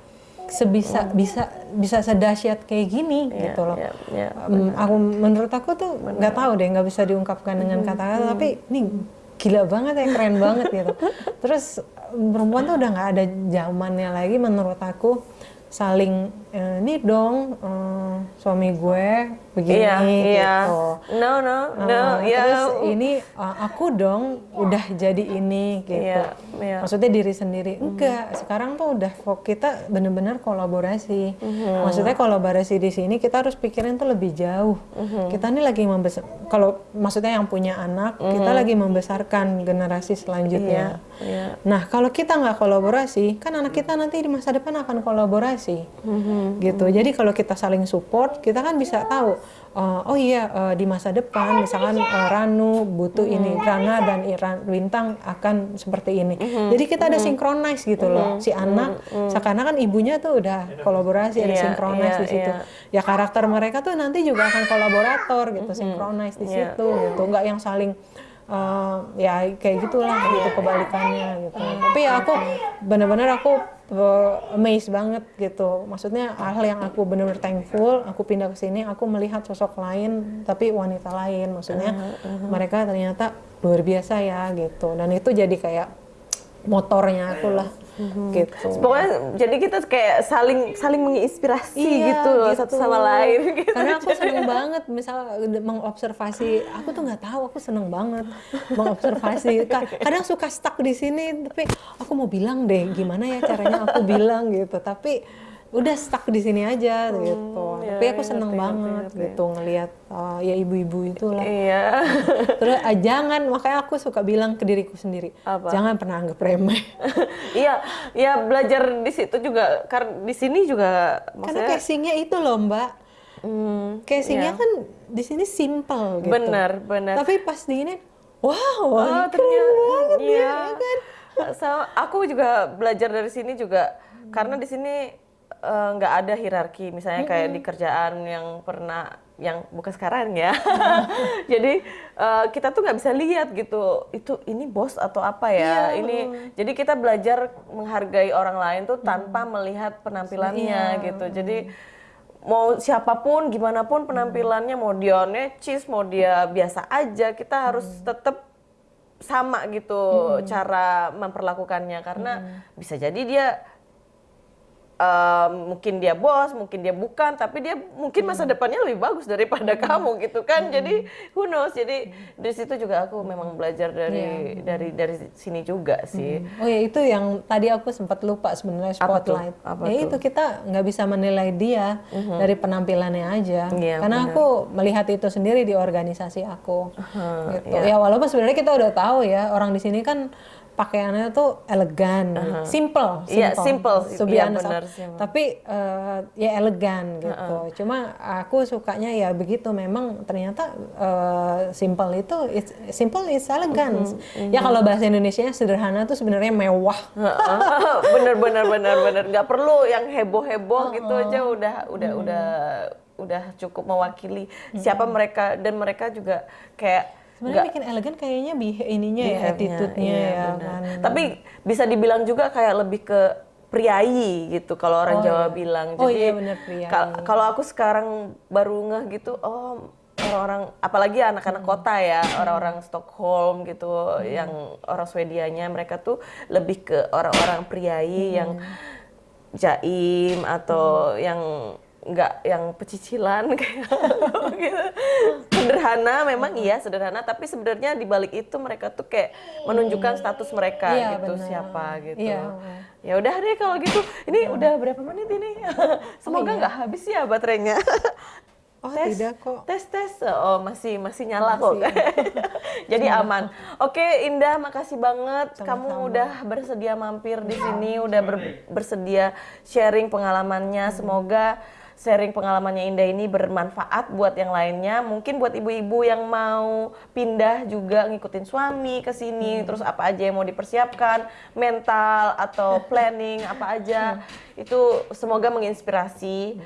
sebisa bisa bisa sedahsyat kayak gini gitu loh.
iya, iya,
Em, aku menurut aku tuh nggak tahu deh nggak bisa diungkapkan dengan kata-kata tapi ini gila banget ya keren banget gitu. Terus perempuan tuh udah nggak ada zamannya lagi menurut aku saling ini dong eh, suami gue begini
iya iya
gitu
no no no
Uh, terus ini uh, aku dong udah jadi ini gitu.
Iya, iya.
Maksudnya diri sendiri. Enggak, sekarang tuh udah kok kita bener-bener kolaborasi.
Mhm.
Maksudnya kolaborasi di sini kita harus pikirin tuh lebih jauh.
Mhm.
Kita nih lagi membesar kalau maksudnya yang punya anak, kita lagi membesarkan generasi selanjutnya.
Mhm. iya.
Nah, kalau kita nggak kolaborasi, kan anak kita nanti di masa depan akan kolaborasi,
Mhm.
gitu. Jadi kalau kita saling support, kita kan bisa tahu, uh, oh iya uh, di masa depan, misalkan uh, Ranu butuh
Mhm.
ini, Rana dan Iran Bintang akan seperti ini.
Mhm.
Jadi kita ada synchronize gitu loh, si anak, seakan-akan ibunya tuh udah kolaborasi, ada
Iya,
synchronize
iya,
di situ.
iya.
Ya karakter mereka tuh nanti juga akan kolaborator gitu, synchronize di
Iya.
situ, gitu. Nggak yang saling uh, ya kayak gitulah gitu kebalikannya gitu. Tapi ya aku bener-bener aku amazed banget gitu. Maksudnya hal yang aku benar-benar thankful, aku pindah ke sini, aku melihat sosok lain tapi wanita lain. Maksudnya mereka ternyata luar biasa ya gitu. Dan itu jadi kayak motornya aku lah gitu.
Pokoknya jadi kita kayak saling saling menginspirasi
Iya,
gitu loh satu sama lain gitu.
Karena aku seneng banget misal mengobservasi, aku tuh nggak tahu, aku seneng banget mengobservasi. Ka- Kadang suka stuck di sini, tapi aku mau bilang deh gimana ya caranya aku bilang gitu. Tapi udah stuck di sini aja gitu.
ya,
tapi aku
ya,
seneng
ngerti,
banget
ngerti, ngerti.
gitu ngelihat uh, ya ibu-ibu itulah.
Iya.
Terus ah, jangan makanya aku suka bilang ke diriku sendiri,
Apa?
jangan pernah anggap remeh.
Iya, ya belajar di situ juga karena di sini juga
Karena
maksudnya
casingnya itu loh mbak.
hmm,
Casingnya
iya.
kan di sini simple gitu.
benar, benar.
Tapi pas diinin, wow,
Oh,
keren
ternyata
banget ya,
iya.
ya kan?
Sama aku juga belajar dari sini juga karena di sini eh, nggak ada hierarki misalnya kayak di kerjaan yang pernah yang bukan sekarang ya. jadi eh, kita tuh nggak bisa lihat gitu itu ini bos atau apa ya.
Iya.
Ini jadi kita belajar menghargai orang lain tuh tanpa melihat penampilannya
Iya.
gitu. Jadi mau siapa pun gimana pun penampilannya mau dia necis mau dia biasa aja kita harus tetap sama gitu cara memperlakukannya karena bisa jadi dia eh, mungkin dia bos mungkin dia bukan tapi dia mungkin masa depannya lebih bagus daripada kamu gitu kan jadi who knows jadi dari situ juga aku memang belajar dari dari dari sini juga sih
Oh ya itu yang tadi aku sempat lupa sebenarnya
Apa tuh?
spotlight.
Apa
ya
tuh?
itu kita nggak bisa menilai dia dari penampilannya aja.
Iya,
Karena aku melihat itu sendiri di organisasi aku. gitu.
iya.
Ya walaupun sebenarnya kita udah tahu ya orang di sini kan pakaiannya tuh elegan, simple,
Iya, simple.
To be
Iya,
honest.
benar, simple.
Tapi eh, ya elegan gitu. Cuma aku sukanya ya begitu. Memang ternyata eh, simple itu it's, simple is elegance. Ya kalau bahasa Indonesia sederhana tuh sebenarnya mewah.
bener bener bener bener nggak perlu yang heboh heboh gitu aja udah udah udah udah cukup mewakili siapa mereka dan mereka juga kayak
Sebenarnya bikin elegan kayaknya ininya ya, attitude-nya
iya,
ya kan.
Tapi bisa dibilang juga kayak lebih ke priayi gitu kalau orang
Oh,
Jawa
iya.
bilang.
Oh,
Jadi
iya, benar, priayi.
kal- kalau aku sekarang baru ngeh gitu, oh orang-orang apalagi anak-anak
Hmm.
kota ya, orang-orang Stockholm gitu, yang orang Swedianya mereka tuh lebih ke orang-orang priayi
Hmm.
yang jaim atau yang nggak yang pecicilan kayak gitu. sederhana memang iya sederhana. Tapi sebenarnya di balik itu mereka tuh kayak menunjukkan status mereka
Iya,
gitu
benar.
siapa gitu.
Iya.
ya udah deh kalau gitu. Ini udah berapa menit ini? Semoga nggak habis ya baterainya.
Oh
tes
tidak kok.
tes tes. Oh masih masih nyala kok. Jadi aman. Oke Indah makasih banget. Kamu udah bersedia mampir di sini udah ber- bersedia sharing pengalamannya. Semoga sharing pengalamannya Indah ini bermanfaat buat yang lainnya. Mungkin buat ibu-ibu yang mau pindah juga ngikutin suami ke sini terus apa aja yang mau dipersiapkan mental atau planning apa aja itu semoga menginspirasi.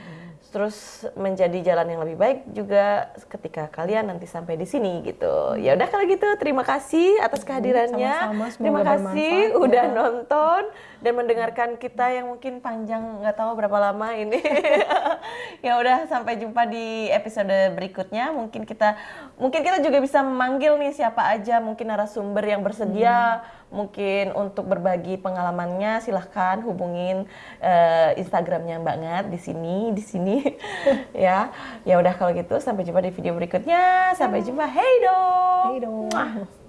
Terus menjadi jalan yang lebih baik juga ketika kalian nanti sampai di sini gitu. Ya udah kalau gitu terima kasih atas kehadirannya.
sama-sama,
terima kasih udah
ya.
nonton dan mendengarkan kita yang mungkin panjang nggak tahu berapa lama ini. ya udah sampai jumpa di episode berikutnya. Mungkin kita mungkin kita juga bisa memanggil nih siapa aja mungkin narasumber yang bersedia mungkin untuk berbagi pengalamannya silahkan hubungin eh, Instagramnya Mbak Ngat di sini di sini. Ya ya udah kalau gitu sampai jumpa di video berikutnya. Sampai jumpa. Hey dong.
Hey dong.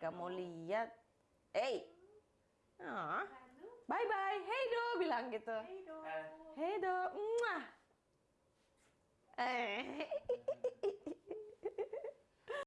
Kamu lihat. Eh ah. Bye bye Hey do. Bilang gitu. Hey do. Hey do. Eh